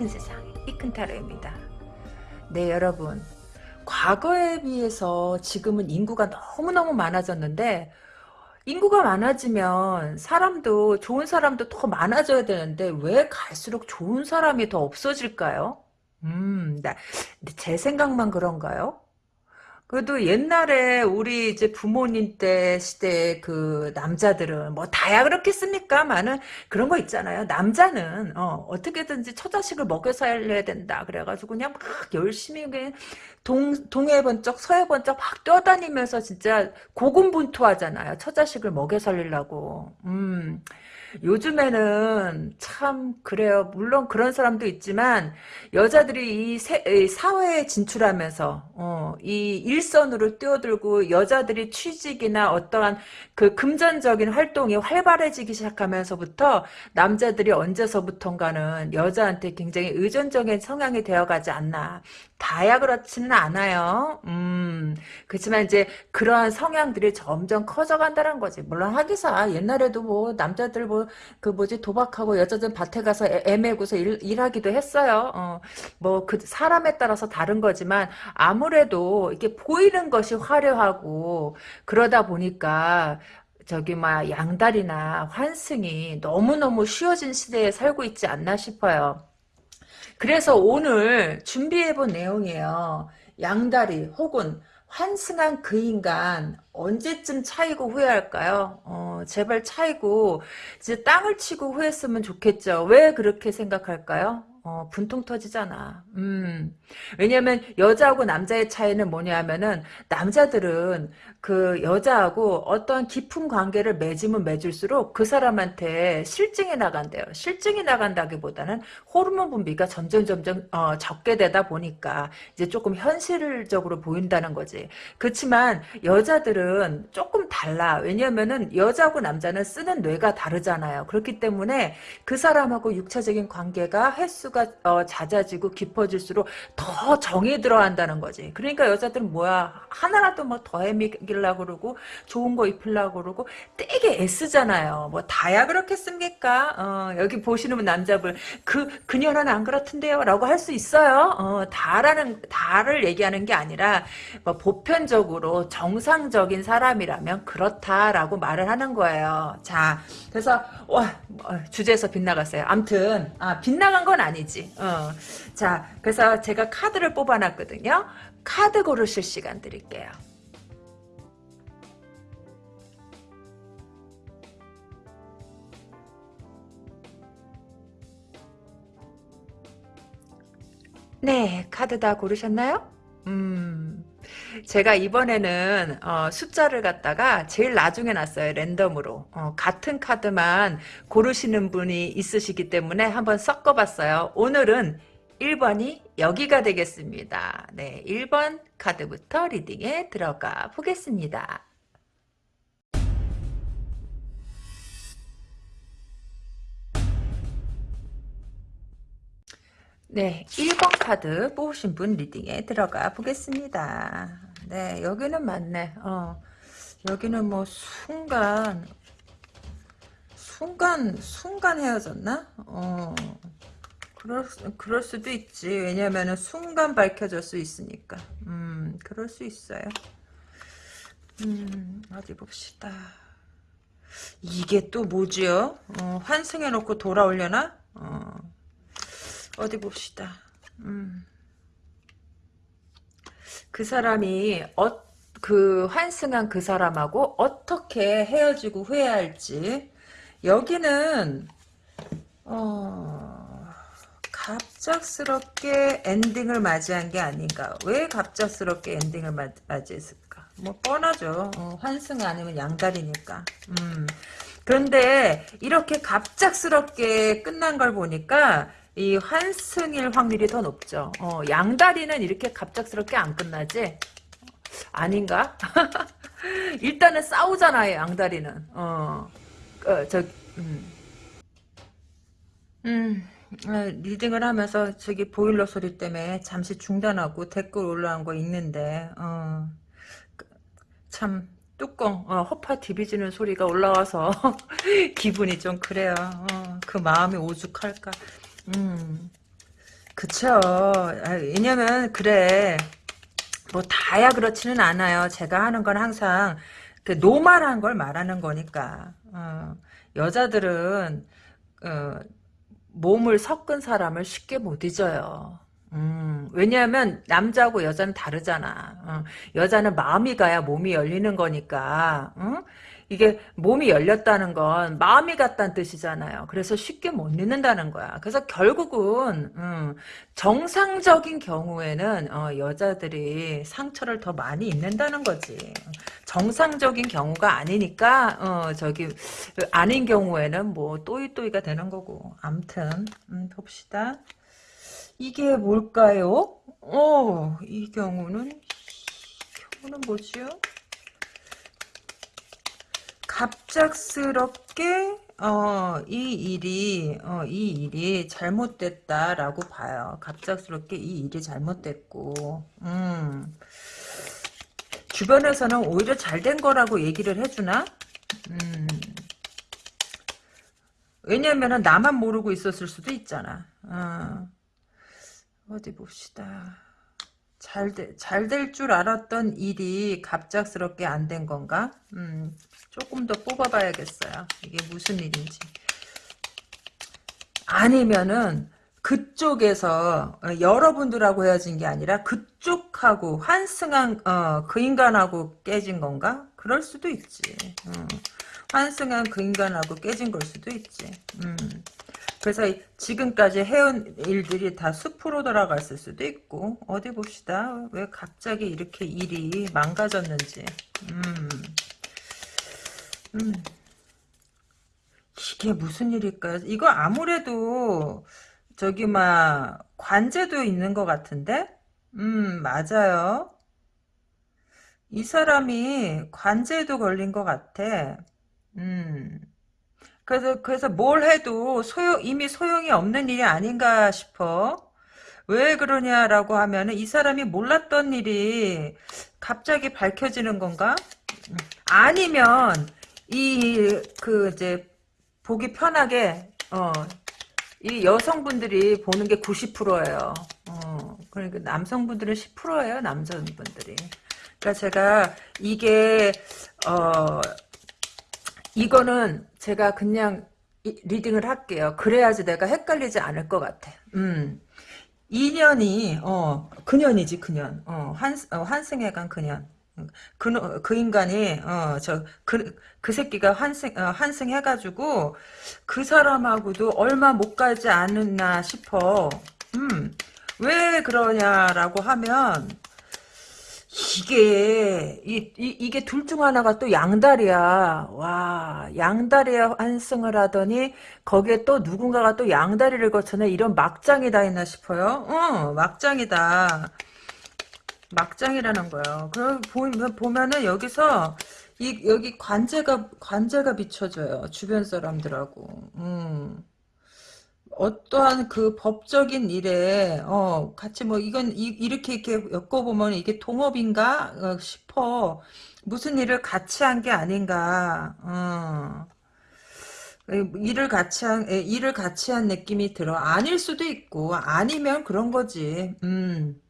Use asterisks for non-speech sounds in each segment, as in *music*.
큰 세상 이큰 타로입니다. 네 여러분 과거에 비해서 지금은 인구가 너무너무 많아졌는데 인구가 많아지면 사람도 좋은 사람도 더 많아져야 되는데 왜 갈수록 좋은 사람이 더 없어질까요? 음, 나, 제 생각만 그런가요? 그래도 옛날에 우리 이제 부모님 때 시대 그 남자들은 뭐 다야 그렇겠습니까? 많은 그런 거 있잖아요. 남자는 어, 어떻게든지 처자식을 먹여 살려야 된다. 그래가지고 그냥 막 열심히 동 동해 번쩍 서해 번쩍 막 뛰어다니면서 진짜 고군분투하잖아요. 처자식을 먹여 살리려고. 음. 요즘에는 참 그래요. 물론 그런 사람도 있지만 여자들이 이, 세, 이 사회에 진출하면서 어, 이 일선으로 뛰어들고 여자들이 취직이나 어떠한 그 금전적인 활동이 활발해지기 시작하면서부터 남자들이 언제서부턴가는 여자한테 굉장히 의존적인 성향이 되어가지 않나. 다야 그렇지는 않아요. 음, 그렇지만 이제 그러한 성향들이 점점 커져간다는 거지. 물론 하기사 옛날에도 뭐 남자들 뭐 그 뭐지 도박하고 여자들 밭에 가서 애, 애매고서 일, 일하기도 했어요. 어, 뭐 그 사람에 따라서 다른 거지만 아무래도 이게 보이는 것이 화려하고 그러다 보니까 저기 막 양다리나 환승이 너무너무 쉬워진 시대에 살고 있지 않나 싶어요. 그래서 오늘 준비해본 내용이에요. 양다리 혹은 환승한 그 인간 언제쯤 차이고 후회할까요? 어, 제발 차이고 이제 땅을 치고 후회했으면 좋겠죠. 왜 그렇게 생각할까요? 어, 분통 터지잖아. 음. 왜냐면 여자하고 남자의 차이는 뭐냐 하면은 남자들은 그 여자하고 어떤 깊은 관계를 맺으면 맺을수록 그 사람한테 실증이 나간대요. 실증이 나간다기보다는 호르몬 분비가 점점 점점 어, 적게 되다 보니까 이제 조금 현실적으로 보인다는 거지. 그렇지만 여자들은 조금 달라. 왜냐면은 여자하고 남자는 쓰는 뇌가 다르잖아요. 그렇기 때문에 그 사람하고 육체적인 관계가 횟수가 어, 잦아지고 깊어질수록 더 정이 들어간다는 거지. 그러니까 여자들은 뭐야 하나라도 뭐더 헤매기려고 그러고 좋은 거 입히려고 그러고 되게 애쓰잖아요. 뭐 다야 그렇겠습니까? 어, 여기 보시는 남자분 그 그녀는 안 그렇던데요 라고 할 수 있어요. 어, 다라는 다를 얘기하는 게 아니라 뭐 보편적으로 정상적인 사람이라면 그렇다라고 말을 하는 거예요. 자 그래서 와 어, 주제에서 빗나갔어요. 암튼 아, 빗나간 건 아니지. 어. 자 그래서 제가 카드를 뽑아놨거든요. 카드 고르실 시간 드릴게요. 네, 카드 다 고르셨나요? 음, 제가 이번에는 어, 숫자를 갖다가 제일 나중에 놨어요. 랜덤으로. 어, 같은 카드만 고르시는 분이 있으시기 때문에 한번 섞어봤어요. 오늘은 1번이 여기가 되겠습니다. 네, 1번 카드부터 리딩에 들어가 보겠습니다. 네, 1번 카드 뽑으신 분 리딩에 들어가 보겠습니다. 네, 여기는 맞네. 어, 여기는 뭐 순간 순간 순간 헤어졌나? 어, 그럴 그럴 수도 있지. 왜냐면은 순간 밝혀질 수 있으니까. 음, 그럴 수 있어요. 음, 어디 봅시다. 이게 또 뭐지요? 어, 환승해놓고 돌아오려나? 어. 어디 봅시다. 음. 그 사람이 어, 그 환승한 그 사람하고 어떻게 헤어지고 후회할지 여기는 어, 갑작스럽게 엔딩을 맞이한 게 아닌가 왜 갑작스럽게 엔딩을 맞이했을까 뭐 뻔하죠 어, 환승 아니면 양다리니까 음. 그런데 이렇게 갑작스럽게 끝난 걸 보니까 이 환승일 확률이 더 높죠. 어, 양다리는 이렇게 갑작스럽게 안 끝나지? 아닌가? *laughs* 일단은 싸우잖아요, 양다리는. 어, 어 저, 음. 음, 어, 리딩을 하면서 저기 보일러 소리 때문에 잠시 중단하고 댓글 올라온 거 있는데, 어, 그, 참, 뚜껑, 어, 허파 디비지는 소리가 올라와서 *laughs* 기분이 좀 그래요. 어, 그 마음이 오죽할까. 음. 그쵸. 아, 왜냐면, 그래. 뭐, 다야 그렇지는 않아요. 제가 하는 건 항상, 그, 노말한 걸 말하는 거니까. 어, 여자들은, 어, 몸을 섞은 사람을 쉽게 못 잊어요. 음, 왜냐하면 남자하고 여자는 다르잖아. 어, 여자는 마음이 가야 몸이 열리는 거니까. 응? 이게 몸이 열렸다는 건 마음이 갔다는 뜻이잖아요. 그래서 쉽게 못 잊는다는 거야. 그래서 결국은 음, 정상적인 경우에는 어, 여자들이 상처를 더 많이 입는다는 거지. 정상적인 경우가 아니니까 어, 저기 아닌 경우에는 뭐 또이또이가 되는 거고. 암튼 음, 봅시다. 이게 뭘까요? 어, 이 경우는 이 경우는 뭐지요? 갑작스럽게 어, 이 일이 어, 이 일이 잘못됐다라고 봐요. 갑작스럽게 이 일이 잘못됐고, 음, 주변에서는 오히려 잘 된 거라고 얘기를 해주나? 음, 왜냐면은 나만 모르고 있었을 수도 있잖아. 어, 어디 봅시다. 잘, 잘 될 줄 알았던 일이 갑작스럽게 안 된 건가? 음, 조금 더 뽑아봐야겠어요. 이게 무슨 일인지. 아니면은 그쪽에서 어, 여러분들하고 헤어진 게 아니라 그쪽하고 환승한 어, 그 인간하고 깨진 건가? 그럴 수도 있지. 음. 환승한 그 인간하고 깨진 걸 수도 있지. 음. 그래서 지금까지 해온 일들이 다 숲으로 돌아갔을 수도 있고 어디 봅시다. 왜 갑자기 이렇게 일이 망가졌는지. 음. 음. 이게 무슨 일일까요? 이거 아무래도 저기 막 관제도 있는 것 같은데? 음 맞아요. 이 사람이 관제도 걸린 것 같아. 음. 그래서 그래서 뭘 해도 소용 이미 소용이 없는 일이 아닌가 싶어. 왜 그러냐라고 하면은 이 사람이 몰랐던 일이 갑자기 밝혀지는 건가? 음. 아니면 이 그 이제 보기 편하게 어 이 여성분들이 보는 게 90%예요. 어, 그러니까 남성분들은 10%예요. 남성분들이. 그러니까 제가 이게 어 이거는 제가 그냥 리딩을 할게요. 그래야지 내가 헷갈리지 않을 것 같아. 음. 2년이 어 그년이지 그년 어한 어, 환승해간 그년 그, 그 인간이, 어, 저, 그, 그 새끼가 환승, 어, 환승 해가지고, 그 사람하고도 얼마 못 가지 않았나 싶어. 음, 왜 그러냐라고 하면, 이게, 이, 이, 이 게 둘 중 하나가 또 양다리야. 와, 양다리에 환승을 하더니, 거기에 또 누군가가 또 양다리를 거쳐내 이런 막장이다 했나 싶어요. 어, 막장이다. 막장이라는 거예요. 그럼 보면은 여기서 이 여기 관제가 관제가 비춰져요. 주변 사람들하고. 음. 어떠한 그 법적인 일에 어 같이 뭐 이건 이, 렇게 이렇게 엮어보면 이게 동업인가 어, 싶어. 무슨 일을 같이 한 게 아닌가 어. 일을 같이 한 일을 같이 한 느낌이 들어. 아닐 수도 있고 아니면 그런 거지. 음.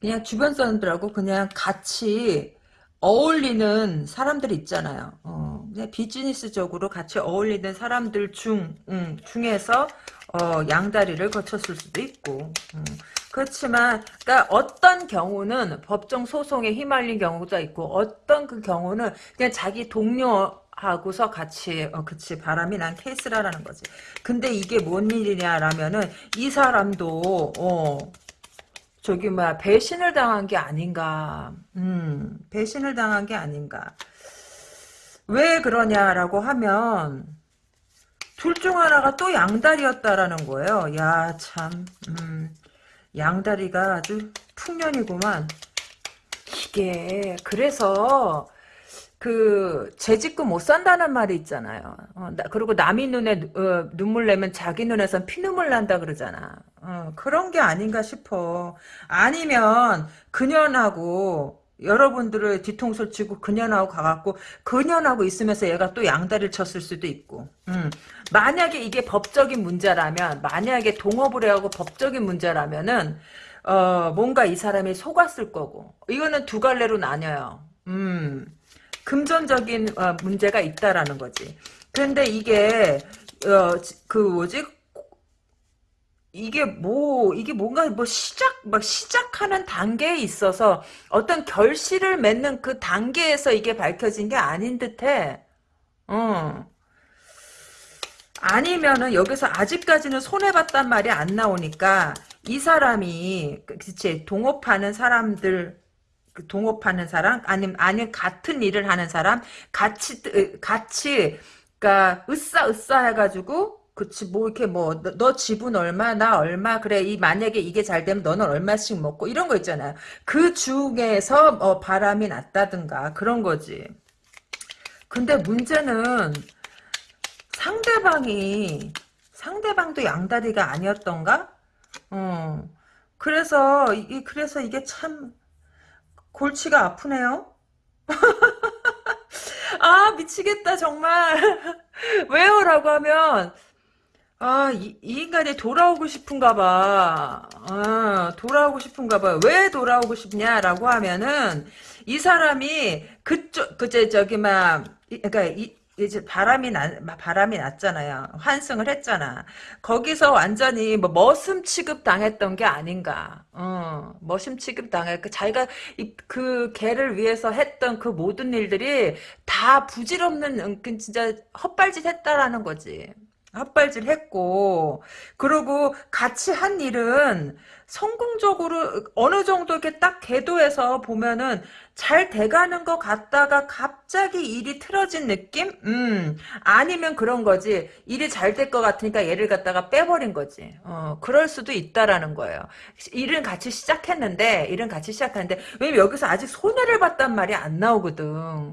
그냥 주변 사람들하고 그냥 같이 어울리는 사람들 있잖아요. 어, 비즈니스적으로 같이 어울리는 사람들 중 음, 중에서 어, 양다리를 거쳤을 수도 있고. 음. 그렇지만 그러니까 어떤 경우는 법정 소송에 휘말린 경우도 있고 어떤 그 경우는 그냥 자기 동료 하고서 같이 어 그치 바람이 난 케이스라라는 거지. 근데 이게 뭔 일이냐라면은 이 사람도 어 저기 뭐 배신을 당한 게 아닌가. 음, 배신을 당한 게 아닌가. 왜 그러냐라고 하면 둘 중 하나가 또 양다리였다라는 거예요. 야, 참. 음, 양다리가 아주 풍년이구만. 이게 그래서 그 재짓고 못 산다는 말이 있잖아요. 어, 나, 그리고 남이 눈에 어, 눈물 내면 자기 눈에선 피눈물 난다 그러잖아. 어, 그런 게 아닌가 싶어. 아니면 그년하고 여러분들을 뒤통수를 치고 그년하고 가갖고 그년하고 있으면서 얘가 또 양다리를 쳤을 수도 있고 음. 만약에 이게 법적인 문제라면 만약에 동업을 해하고 법적인 문제라면은 어, 뭔가 이 사람이 속았을 거고 이거는 두 갈래로 나뉘어요 음. 금전적인 어, 문제가 있다라는 거지 그런데 이게 어, 그 뭐지 이게 뭐 이게 뭔가 뭐 시작 막 시작하는 단계에 있어서 어떤 결실을 맺는 그 단계에서 이게 밝혀진 게 아닌 듯해. 어. 아니면은 여기서 아직까지는 손해 봤단 말이 안 나오니까 이 사람이 그치 동업하는 사람들 그 동업하는 사람 아니면 아니면 같은 일을 하는 사람 같이 같이 그러니까 으싸 으싸 해가지고 그치 뭐 이렇게 뭐 너 지분 얼마 나 얼마 그래 이 만약에 이게 잘 되면 너는 얼마씩 먹고 이런 거 있잖아요. 그 중에서 어, 바람이 났다든가 그런 거지. 근데 문제는 상대방이 상대방도 양다리가 아니었던가? 어. 그래서 이 그래서 이게 참 골치가 아프네요. *laughs* 아 미치겠다 정말. *laughs* 왜요? 라고 하면 아, 이, 이, 인간이 돌아오고 싶은가 봐. 아, 돌아오고 싶은가 봐. 왜 돌아오고 싶냐라고 하면은, 이 사람이, 그쪽, 그제, 저기, 막, 그니까, 이, 이제 바람이 나, 바람이 났잖아요. 환승을 했잖아. 거기서 완전히 뭐 머슴 취급 당했던 게 아닌가. 어, 머슴 취급 당해. 그 자기가 이, 그 개를 위해서 했던 그 모든 일들이 다 부질없는, 그 진짜 헛발짓 했다라는 거지. 헛발질 했고 그리고 같이 한 일은 성공적으로 어느 정도 이렇게 딱 궤도에서 보면은 잘 돼가는 것 같다가 갑자기 일이 틀어진 느낌? 음, 아니면 그런 거지. 일이 잘 될 것 같으니까 얘를 갖다가 빼버린 거지. 어, 그럴 수도 있다라는 거예요. 일은 같이 시작했는데, 일은 같이 시작했는데, 왜냐면 여기서 아직 손해를 봤단 말이 안 나오거든.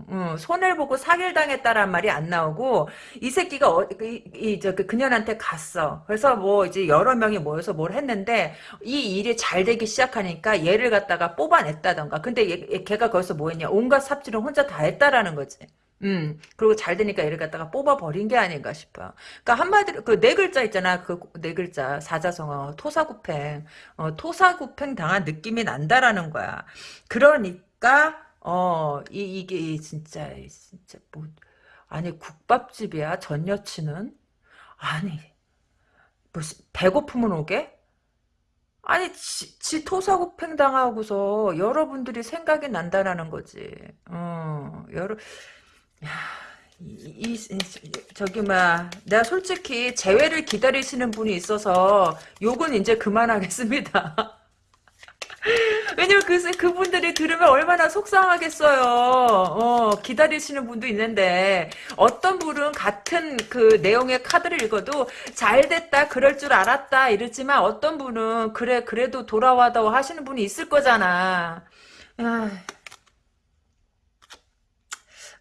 음, 손해를 보고 사기를 당했다란 말이 안 나오고, 이 새끼가, 어, 이, 이, 저, 그, 그년한테 갔어. 그래서 뭐, 이제 여러 명이 모여서 뭘 했는데, 이 일이 잘 되기 시작하니까 얘를 갖다가 뽑아냈다던가. 근데 얘, 걔가 거기서 뭐 했냐. 온갖 삽질은 혼자 다 했다라는 거지. 음, 그리고 잘 되니까 얘를 갖다가 뽑아버린 게 아닌가 싶어요. 그니까 한마디로, 그 네 글자 있잖아. 그 네 글자, 사자성어, 토사구팽. 어, 토사구팽 당한 느낌이 난다라는 거야. 그러니까, 어, 이, 이게 진짜, 진짜 뭐, 아니, 국밥집이야, 전 여친은? 아니, 뭐, 배고프면 오게? 아니 지, 지 토사구팽 당하고서 여러분들이 생각이 난다라는 거지. 어, 여러 이, 이, 저기 막 내가 솔직히 재회를 기다리시는 분이 있어서 욕은 이제 그만하겠습니다. *laughs* 왜냐면 그, 그분들이 들으면 얼마나 속상하겠어요. 어, 기다리시는 분도 있는데, 어떤 분은 같은 그 내용의 카드를 읽어도, 잘 됐다, 그럴 줄 알았다, 이러지만, 어떤 분은, 그래, 그래도 돌아와도 하시는 분이 있을 거잖아. 아.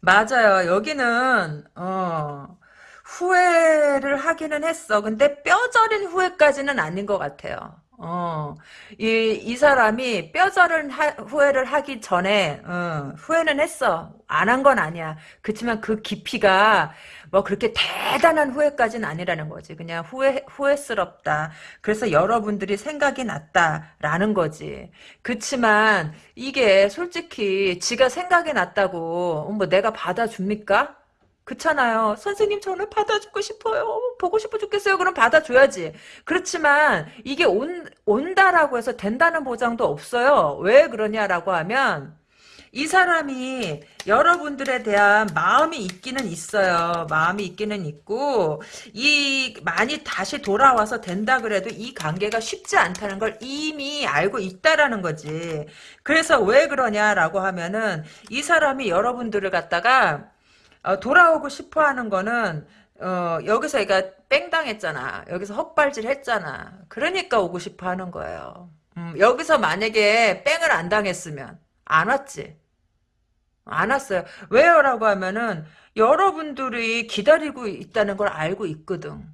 맞아요. 여기는, 어, 후회를 하기는 했어. 근데 뼈저린 후회까지는 아닌 것 같아요. 어, 이, 이 사람이 뼈저른 하, 후회를 하기 전에, 어, 후회는 했어. 안 한 건 아니야. 그렇지만 그 깊이가 뭐 그렇게 대단한 후회까지는 아니라는 거지. 그냥 후회, 후회스럽다. 그래서 여러분들이 생각이 났다라는 거지. 그렇지만 이게 솔직히 지가 생각이 났다고, 뭐 내가 받아줍니까? 그렇잖아요. 선생님 저는 받아주고 싶어요. 보고 싶어 죽겠어요. 그럼 받아줘야지. 그렇지만 이게 온, 온다라고 해서 된다는 보장도 없어요. 왜 그러냐라고 하면 이 사람이 여러분들에 대한 마음이 있기는 있어요. 마음이 있기는 있고 이 많이 다시 돌아와서 된다 그래도 이 관계가 쉽지 않다는 걸 이미 알고 있다라는 거지. 그래서 왜 그러냐라고 하면은 이 사람이 여러분들을 갖다가 어, 돌아오고 싶어 하는 거는 어, 여기서 얘가 뺑 당했잖아. 여기서 헛발질 했잖아. 그러니까 오고 싶어 하는 거예요. 음, 여기서 만약에 뺑을 안 당했으면 안 왔지. 안 왔어요. 왜요? 라고 하면은 여러분들이 기다리고 있다는 걸 알고 있거든.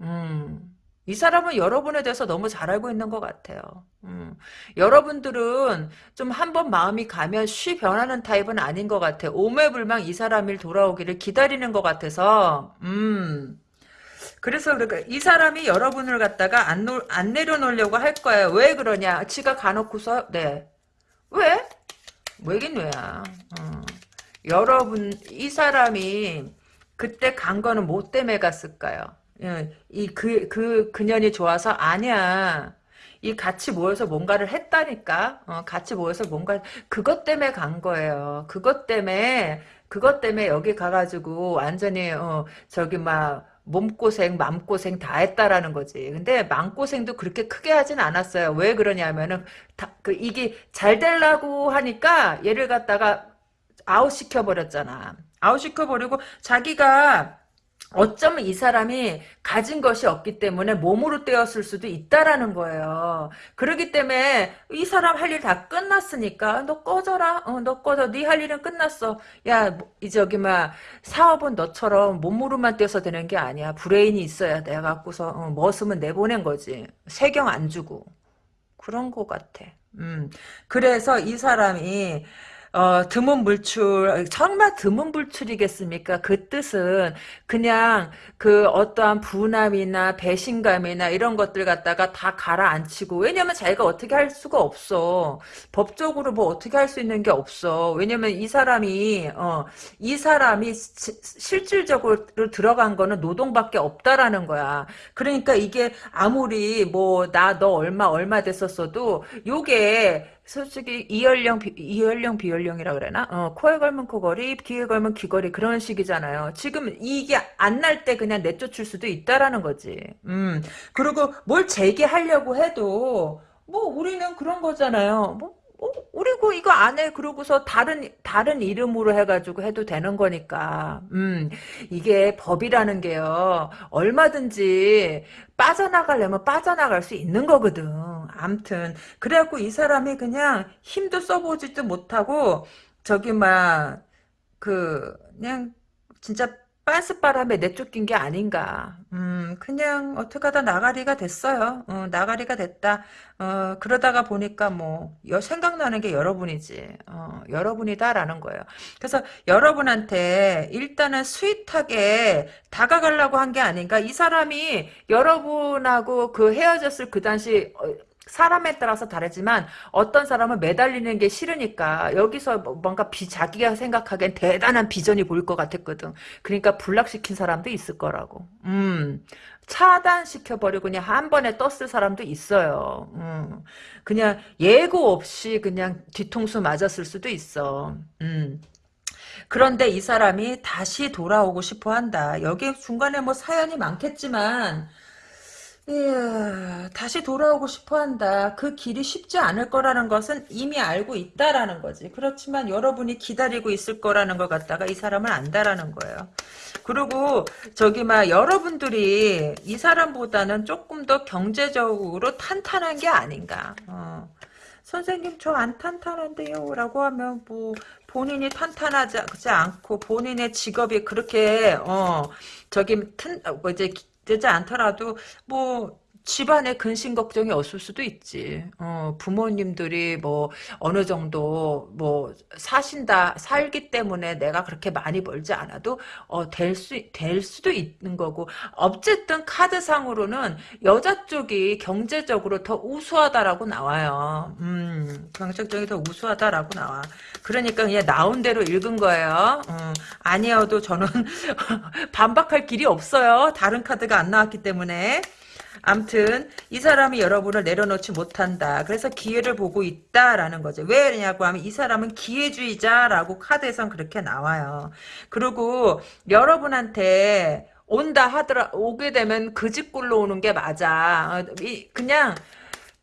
음. 이 사람은 여러분에 대해서 너무 잘 알고 있는 것 같아요. 음. 여러분들은 좀 한번 마음이 가면 쉬 변하는 타입은 아닌 것 같아요. 오매불망 이 사람이 돌아오기를 기다리는 것 같아서 음. 그래서 그러니까 이 사람이 여러분을 갖다가 안, 놓, 안 내려놓으려고 할 거예요. 왜 그러냐? 지가 가놓고서 네. 왜? 왜긴 왜야. 어. 여러분 이 사람이 그때 간 거는 뭐 때문에 갔을까요? 예, 이그 그 그년이 좋아서 아니야. 이 같이 모여서 뭔가를 했다니까. 어, 같이 모여서 뭔가 그것 때문에 간 거예요. 그것 때문에 그것 때문에 여기 가가지고 완전히 어, 저기 막 몸고생, 맘고생 다 했다라는 거지. 근데 맘고생도 그렇게 크게 하진 않았어요. 왜 그러냐면은 다, 그 이게 잘 되려고 하니까 얘를 갖다가 아웃시켜 버렸잖아. 아웃시켜 버리고 자기가 어쩌면 이 사람이 가진 것이 없기 때문에 몸으로 떼었을 수도 있다라는 거예요. 그러기 때문에 이 사람 할 일 다 끝났으니까 너 꺼져라. 어, 너 꺼져. 네 할 일은 끝났어. 야, 뭐, 이 저기 막 사업은 너처럼 몸으로만 떼서 되는 게 아니야. 브레인이 있어야 돼. 갖고서 어, 머슴은 내보낸 거지. 세경 안 주고. 그런 거 같아. 음. 그래서 이 사람이 어, 드문 물출, 정말 드문 물출이겠습니까? 그 뜻은 그냥 그 어떠한 분함이나 배신감이나 이런 것들 갖다가 다 가라앉히고, 왜냐면 자기가 어떻게 할 수가 없어. 법적으로 뭐 어떻게 할 수 있는 게 없어. 왜냐면 이 사람이, 어, 이 사람이 시, 실질적으로 들어간 거는 노동밖에 없다라는 거야. 그러니까 이게 아무리 뭐, 나 너 얼마, 얼마 됐었어도, 요게 솔직히 이연령 비, 이연령 비연령이라 그래나? 어, 코에 걸면 코걸이, 귀에 걸면 귀걸이 그런 식이잖아요. 지금 이게 안 날 때 그냥 내쫓을 수도 있다라는 거지. 음. 그리고 뭘 재개하려고 해도 뭐 우리는 그런 거잖아요. 뭐 어, 우리고 이거 안 해. 그러고서 다른 다른 이름으로 해가지고 해도 되는 거니까. 음, 이게 법이라는 게요. 얼마든지 빠져나가려면 빠져나갈 수 있는 거거든. 암튼 그래갖고 이 사람이 그냥 힘도 써보지도 못하고 저기 막 그 그냥 진짜 빤스바람에 내쫓긴 게 아닌가. 음, 그냥 어떻게 하다 나가리가 됐어요. 어, 나가리가 됐다. 어, 그러다가 보니까 뭐 여, 생각나는 게 여러분이지. 어, 여러분이다라는 거예요. 그래서 여러분한테 일단은 스윗하게 다가가려고 한 게 아닌가. 이 사람이 여러분하고 그 헤어졌을 그 당시 어, 사람에 따라서 다르지만 어떤 사람은 매달리는 게 싫으니까 여기서 뭐 뭔가 비 자기가 생각하기엔 대단한 비전이 보일 것 같았거든. 그러니까 불락시킨 사람도 있을 거라고. 음. 차단시켜버리고 그냥 한 번에 떴을 사람도 있어요. 음. 그냥 예고 없이 그냥 뒤통수 맞았을 수도 있어. 음. 그런데 이 사람이 다시 돌아오고 싶어 한다. 여기 중간에 뭐 사연이 많겠지만 이야, 다시 돌아오고 싶어 한다. 그 길이 쉽지 않을 거라는 것은 이미 알고 있다라는 거지. 그렇지만 여러분이 기다리고 있을 거라는 걸 갖다가 이 사람을 안다라는 거예요. 그리고 저기 막 여러분들이 이 사람보다는 조금 더 경제적으로 탄탄한 게 아닌가. 어. 선생님 저 안 탄탄한데요 라고 하면 뭐 본인이 탄탄하지 않고 본인의 직업이 그렇게 어 저기 튼, 뭐 이제 되지 않더라도 뭐 집안에 근심 걱정이 없을 수도 있지. 어, 부모님들이 뭐 어느 정도 뭐 사신다 살기 때문에 내가 그렇게 많이 벌지 않아도 어, 될수될 수도 있는 거고 어쨌든 카드상으로는 여자 쪽이 경제적으로 더 우수하다라고 나와요. 음, 경제적이 더 우수하다라고 나와. 그러니까 그냥 나온 대로 읽은 거예요. 음, 아니어도 저는 *laughs* 반박할 길이 없어요. 다른 카드가 안 나왔기 때문에. 암튼 이 사람이 여러분을 내려놓지 못한다. 그래서 기회를 보고 있다라는 거죠. 왜냐고 하면 이 사람은 기회주의자라고 카드에선 그렇게 나와요. 그리고 여러분한테 온다 하더라 오게 되면 그 집굴로 오는 게 맞아. 어, 그냥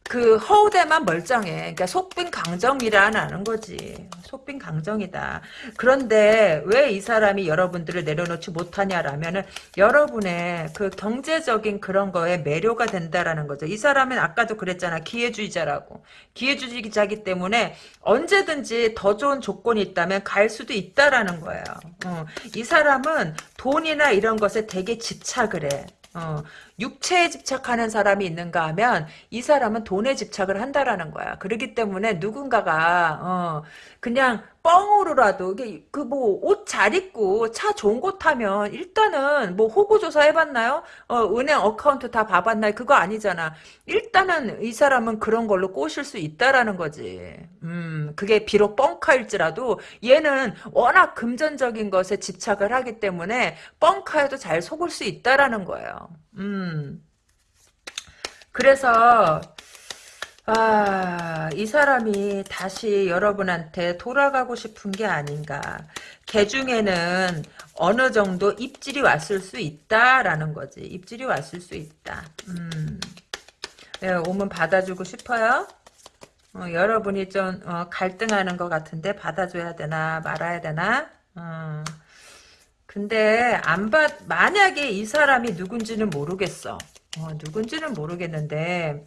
그 허우대만 멀쩡해. 그러니까 속빈 강정이라는 거지. 속빈 강정이다. 그런데 왜 이 사람이 여러분들을 내려놓지 못하냐라면은 여러분의 그 경제적인 그런 거에 매료가 된다라는 거죠. 이 사람은 아까도 그랬잖아. 기회주의자라고. 기회주의자기 때문에 언제든지 더 좋은 조건이 있다면 갈 수도 있다라는 거예요. 어. 이 사람은 돈이나 이런 것에 되게 집착을 해. 어, 육체에 집착하는 사람이 있는가 하면 이 사람은 돈에 집착을 한다라는 거야. 그렇기 때문에 누군가가 어, 그냥 뻥으로라도 그뭐 옷 잘 입고 차 좋은 곳 타면 일단은 뭐 호구 조사 해봤나요? 어, 은행 account 다 봐봤나요? 그거 아니잖아. 일단은 이 사람은 그런 걸로 꼬실 수 있다라는 거지. 음, 그게 비록 뻥카일지라도 얘는 워낙 금전적인 것에 집착을 하기 때문에 뻥카에도 잘 속을 수 있다라는 거예요. 음. 그래서 아, 이 사람이 다시 여러분한테 돌아가고 싶은 게 아닌가. 개 중에는 어느 정도 입질이 왔을 수 있다라는 거지. 입질이 왔을 수 있다. 음. 네, 오면 받아주고 싶어요? 어, 여러분이 좀 어, 갈등하는 것 같은데 받아줘야 되나 말아야 되나? 어. 근데 안 받, 만약에 이 사람이 누군지는 모르겠어. 어, 누군지는 모르겠는데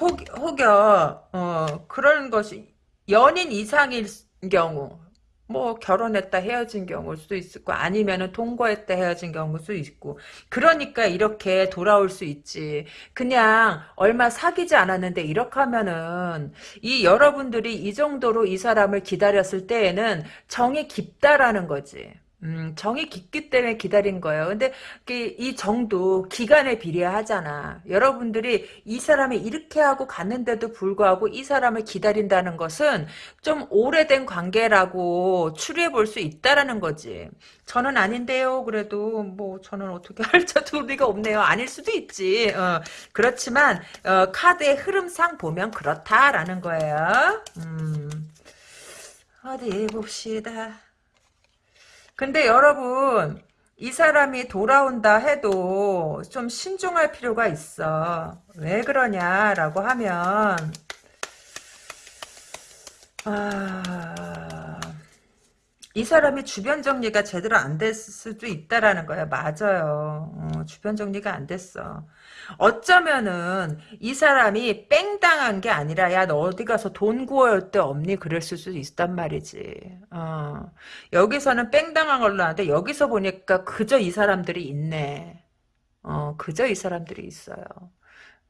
혹, 혹여 어, 그런 것이 연인 이상일 경우 뭐 결혼했다 헤어진 경우일 수도 있고 아니면은 동거했다 헤어진 경우일 수도 있고 그러니까 이렇게 돌아올 수 있지. 그냥 얼마 사귀지 않았는데 이렇게 하면은 이 여러분들이 이 정도로 이 사람을 기다렸을 때에는 정이 깊다라는 거지 음, 정이 깊기 때문에 기다린 거예요. 근데 이 정도 기간에 비례하잖아. 여러분들이 이 사람이 이렇게 하고 갔는데도 불구하고 이 사람을 기다린다는 것은 좀 오래된 관계라고 추리해 볼 수 있다라는 거지. 저는 아닌데요. 그래도 뭐 저는 어떻게 할지도 리가 없네요. 아닐 수도 있지. 어, 그렇지만 어, 카드의 흐름상 보면 그렇다라는 거예요. 음, 어디 봅시다. 근데 여러분 이 사람이 돌아온다 해도 좀 신중할 필요가 있어. 왜 그러냐라고 하면 아... 이 사람이 주변 정리가 제대로 안 됐을 수도 있다라는 거야. 맞아요. 어, 주변 정리가 안 됐어. 어쩌면은 이 사람이 뺑 당한 게 아니라 야 너 어디 가서 돈 구할 때 없니 그랬을 수도 있단 말이지. 어. 여기서는 뺑 당한 걸로 하는데 여기서 보니까 그저 이 사람들이 있네. 어, 그저 이 사람들이 있어요.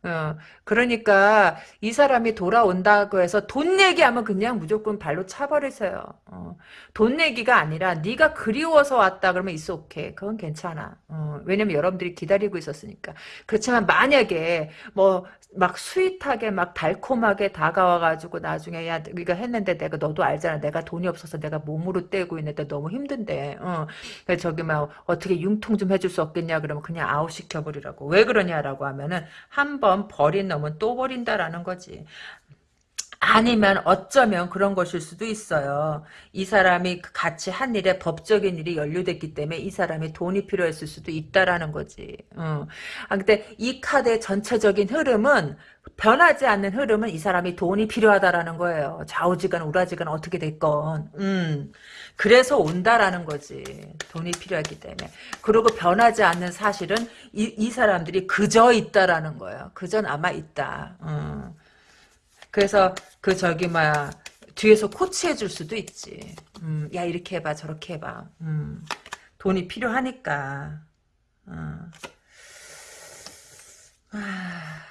어, 그러니까 이 사람이 돌아온다고 해서 돈 얘기하면 그냥 무조건 발로 차버리세요. 어, 돈 얘기가 아니라 네가 그리워서 왔다 그러면 있어 오케이. 그건 괜찮아. 어, 왜냐면 여러분들이 기다리고 있었으니까. 그렇지만 만약에 뭐 막 sweet하게 막 달콤하게 다가와가지고 나중에 야 네가 했는데 내가 너도 알잖아. 내가 돈이 없어서 내가 몸으로 떼고 있는데 너무 힘든데. 어, 저기 막 어떻게 융통 좀 해줄 수 없겠냐 그러면 그냥 아웃 시켜버리라고. 왜 그러냐라고 하면은 한번 번 버린 놈은 또 버린다라는 거지. 아니면 어쩌면 그런 것일 수도 있어요. 이 사람이 같이 한 일에 법적인 일이 연루됐기 때문에 이 사람이 돈이 필요했을 수도 있다라는 거지. 어. 아, 근데 이 카드의 전체적인 흐름은 변하지 않는 흐름은 이 사람이 돈이 필요하다라는 거예요. 좌우지간 우라지간 어떻게 됐건. 음. 그래서 온다라는 거지. 돈이 필요하기 때문에. 그리고 변하지 않는 사실은 이, 이 사람들이 그저 있다라는 거예요. 그저 남아 있다. 음. 그래서 그 저기 뭐야 뒤에서 코치해 줄 수도 있지. 음, 야 이렇게 해봐 저렇게 해봐. 음, 돈이 필요하니까. 어. 아,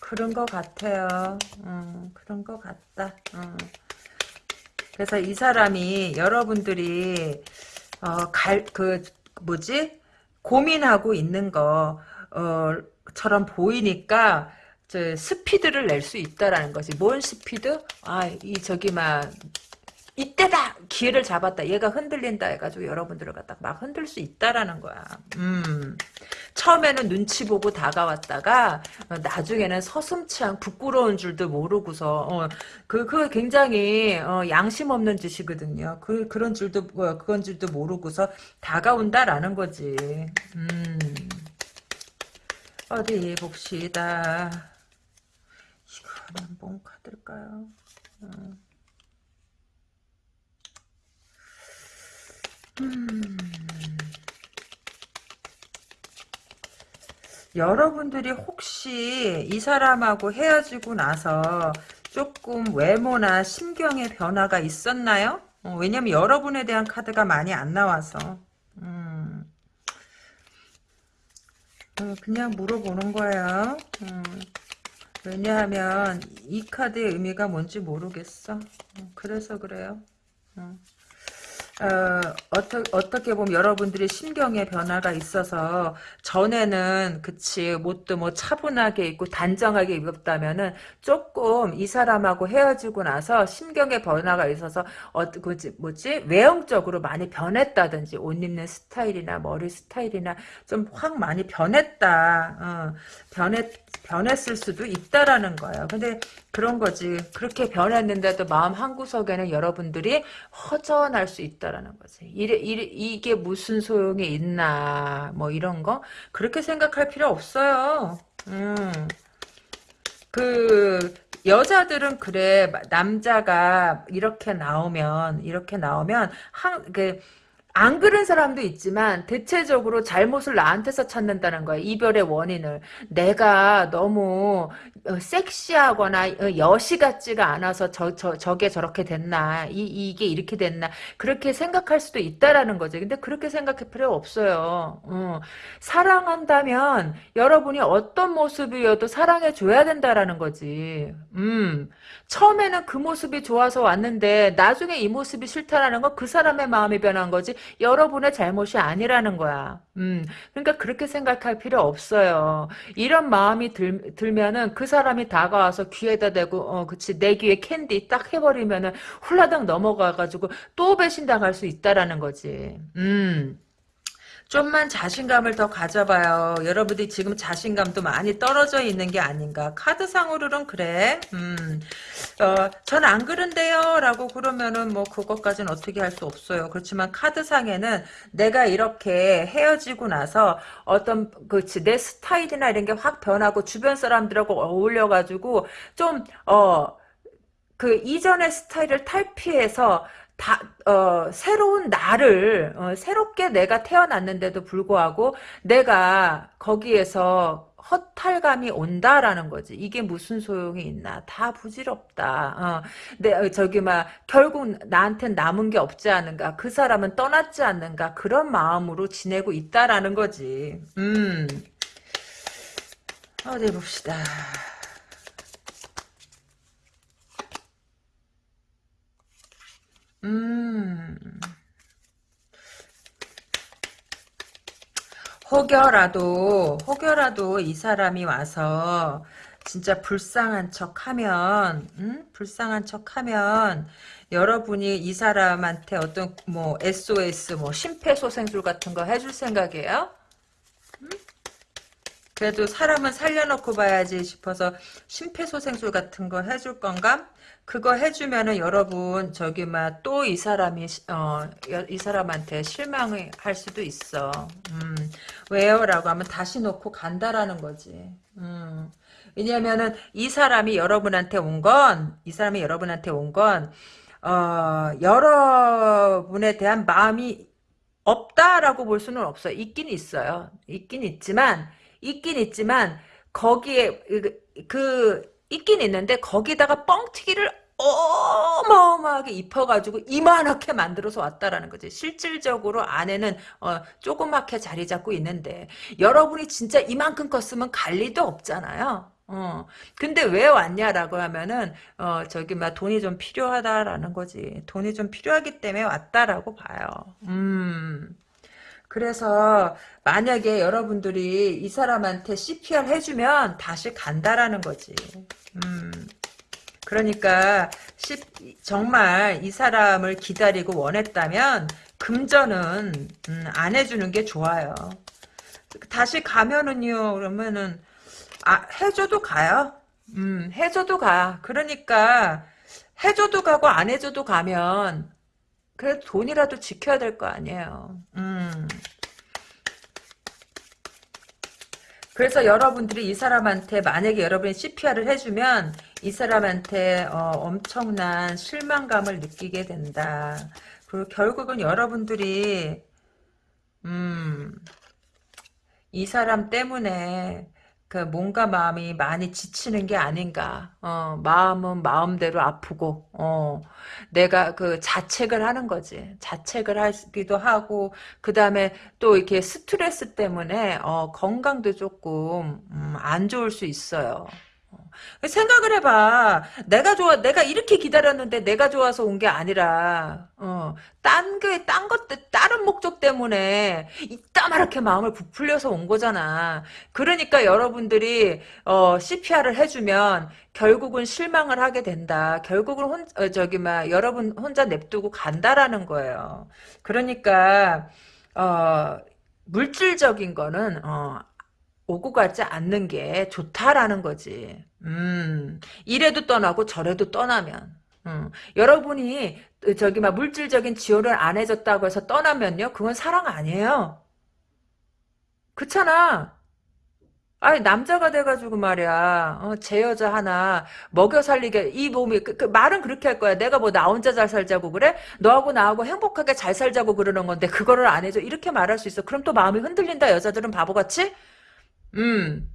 그런 것 같아요. 음, 그런 것 같다. 음. 그래서 이 사람이 여러분들이 어, 갈, 그 뭐지 고민하고 있는 거처럼 보이니까 저 스피드를 낼 수 있다라는 거지. 뭔 스피드? 아, 이 저기 막 이때다 기회를 잡았다. 얘가 흔들린다 해가지고 여러분들을 갖다 막 흔들 수 있다라는 거야. 음. 처음에는 눈치 보고 다가왔다가 어, 나중에는 서슴치한 부끄러운 줄도 모르고서 어, 그, 그 굉장히 어, 양심 없는 짓이거든요. 그 그런 줄도 어, 그건 줄도 모르고서 다가온다라는 거지. 음. 어디 봅시다. 이거는 뭔 카드일까요? 음. 여러분들이 혹시 이 사람하고 헤어지고 나서 조금 외모나 심경의 변화가 있었나요? 어, 왜냐면 여러분에 대한 카드가 많이 안 나와서 음. 어, 그냥 물어보는 거예요. 음. 왜냐하면 이 카드의 의미가 뭔지 모르겠어. 어, 그래서 그래요. 어. 어, 어떠, 어떻게 보면 여러분들이 심경의 변화가 있어서 전에는 그치 못도 뭐 차분하게 입고 단정하게 입었다면은 조금 이 사람하고 헤어지고 나서 심경의 변화가 있어서 어, 그지 뭐지 외형적으로 많이 변했다든지 옷 입는 스타일이나 머리 스타일이나 좀 확 많이 변했다. 어, 변했 변했을 수도 있다라는 거예요. 근데 그런 거지. 그렇게 변했는데도 마음 한구석에는 여러분들이 허전할 수 있다라는 거지. 이래, 이래, 이게 무슨 소용이 있나, 뭐 이런 거? 그렇게 생각할 필요 없어요. 음. 그, 여자들은 그래, 남자가 이렇게 나오면, 이렇게 나오면, 한, 그, 안 그런 사람도 있지만 대체적으로 잘못을 나한테서 찾는다는 거야. 이별의 원인을. 내가 너무 어, 섹시하거나 어, 여시 같지가 않아서 저, 저, 저게 저렇게 됐나. 이, 이게 이렇게 됐나. 그렇게 생각할 수도 있다라는 거지. 근데 그렇게 생각할 필요 없어요. 어. 사랑한다면 여러분이 어떤 모습이어도 사랑해 줘야 된다라는 거지. 음. 처음에는 그 모습이 좋아서 왔는데 나중에 이 모습이 싫다라는 건 그 사람의 마음이 변한 거지 여러분의 잘못이 아니라는 거야. 음, 그러니까 그렇게 생각할 필요 없어요. 이런 마음이 들, 들면은 그 사람이 다가와서 귀에다 대고, 어, 그치, 내 귀에 캔디 딱 해버리면은 훌라당 넘어가가지고 또 배신당할 수 있다라는 거지. 음. 좀만 자신감을 더 가져봐요. 여러분들이 지금 자신감도 많이 떨어져 있는 게 아닌가. 카드상으로는 그래. 음, 어, 전 안 그런데요. 라고 그러면은 뭐 그것까지는 어떻게 할 수 없어요. 그렇지만 카드상에는 내가 이렇게 헤어지고 나서 어떤, 그치, 내 스타일이나 이런 게 확 변하고 주변 사람들하고 어울려가지고 좀, 어, 그 이전의 스타일을 탈피해서 다, 어, 새로운 나를, 어, 새롭게 내가 태어났는데도 불구하고 내가 거기에서 허탈감이 온다라는 거지. 이게 무슨 소용이 있나. 다 부질없다. 어, 내, 어, 저기, 막, 결국 나한텐 남은 게 없지 않은가. 그 사람은 떠났지 않는가. 그런 마음으로 지내고 있다라는 거지. 음. 어디 봅시다. 음. 혹여라도, 혹여라도 이 사람이 와서 진짜 불쌍한 척 하면, 음? 불쌍한 척 하면, 여러분이 이 사람한테 어떤, 뭐, SOS, 뭐, 심폐소생술 같은 거 해줄 생각이에요? 음? 그래도 사람은 살려놓고 봐야지 싶어서 심폐소생술 같은 거 해줄 건가? 그거 해주면은 여러분 저기 막 또 이 사람이 어 이 사람한테 실망을 할 수도 있어. 음, 왜요?라고 하면 다시 놓고 간다라는 거지. 음, 왜냐면은 이 사람이 여러분한테 온 건 이 사람이 여러분한테 온건 어, 여러분에 대한 마음이 없다라고 볼 수는 없어요. 있긴 있어요. 있긴 있지만 있긴 있지만 거기에 그, 그 있긴 있는데 거기다가 뻥튀기를 어마어마하게 입혀가지고 이만하게 만들어서 왔다라는 거지. 실질적으로 안에는 어, 조그맣게 자리 잡고 있는데 여러분이 진짜 이만큼 컸으면 갈 리도 없잖아요. 어. 근데 왜 왔냐라고 하면은 어 저기 막 돈이 좀 필요하다라는 거지. 돈이 좀 필요하기 때문에 왔다라고 봐요. 음. 그래서 만약에 여러분들이 이 사람한테 CPR 해주면 다시 간다라는 거지. 음. 그러니까 정말 이 사람을 기다리고 원했다면 금전은 음, 안 해주는 게 좋아요. 다시 가면은요 그러면은 아 해줘도 가요. 음 해줘도 가. 그러니까 해줘도 가고 안 해줘도 가면 그래도 돈이라도 지켜야 될 거 아니에요. 음. 그래서 여러분들이 이 사람한테 만약에 여러분이 CPR을 해주면 이 사람한테 어, 엄청난 실망감을 느끼게 된다. 그리고 결국은 여러분들이 음, 이 사람 때문에 그 몸과 마음이 많이 지치는 게 아닌가. 어, 마음은 마음대로 아프고, 어, 내가 그 자책을 하는 거지. 자책을 하기도 하고, 그 다음에 또 이렇게 스트레스 때문에, 어, 건강도 조금, 음, 안 좋을 수 있어요. 생각을 해봐. 내가 좋아, 내가 이렇게 기다렸는데 내가 좋아서 온 게 아니라, 어, 딴 게, 딴 것, 다른 목적 때문에 이따마렇게 마음을 부풀려서 온 거잖아. 그러니까 여러분들이, 어, CPR을 해주면 결국은 실망을 하게 된다. 결국은 혼, 어, 저기, 막, 여러분 혼자 냅두고 간다라는 거예요. 그러니까, 어, 물질적인 거는, 어, 오고 가지 않는 게 좋다라는 거지. 음, 이래도 떠나고 저래도 떠나면. 음, 여러분이 저기 막 물질적인 지원을 안 해줬다고 해서 떠나면요, 그건 사랑 아니에요. 그렇잖아. 아니 남자가 돼가지고 말이야 어, 제 여자 하나 먹여 살리게 이 몸이 그, 그 말은 그렇게 할 거야 내가 뭐 나 혼자 잘 살자고 그래 너하고 나하고 행복하게 잘 살자고 그러는 건데 그거를 안 해줘 이렇게 말할 수 있어 그럼 또 마음이 흔들린다 여자들은 바보같이 음.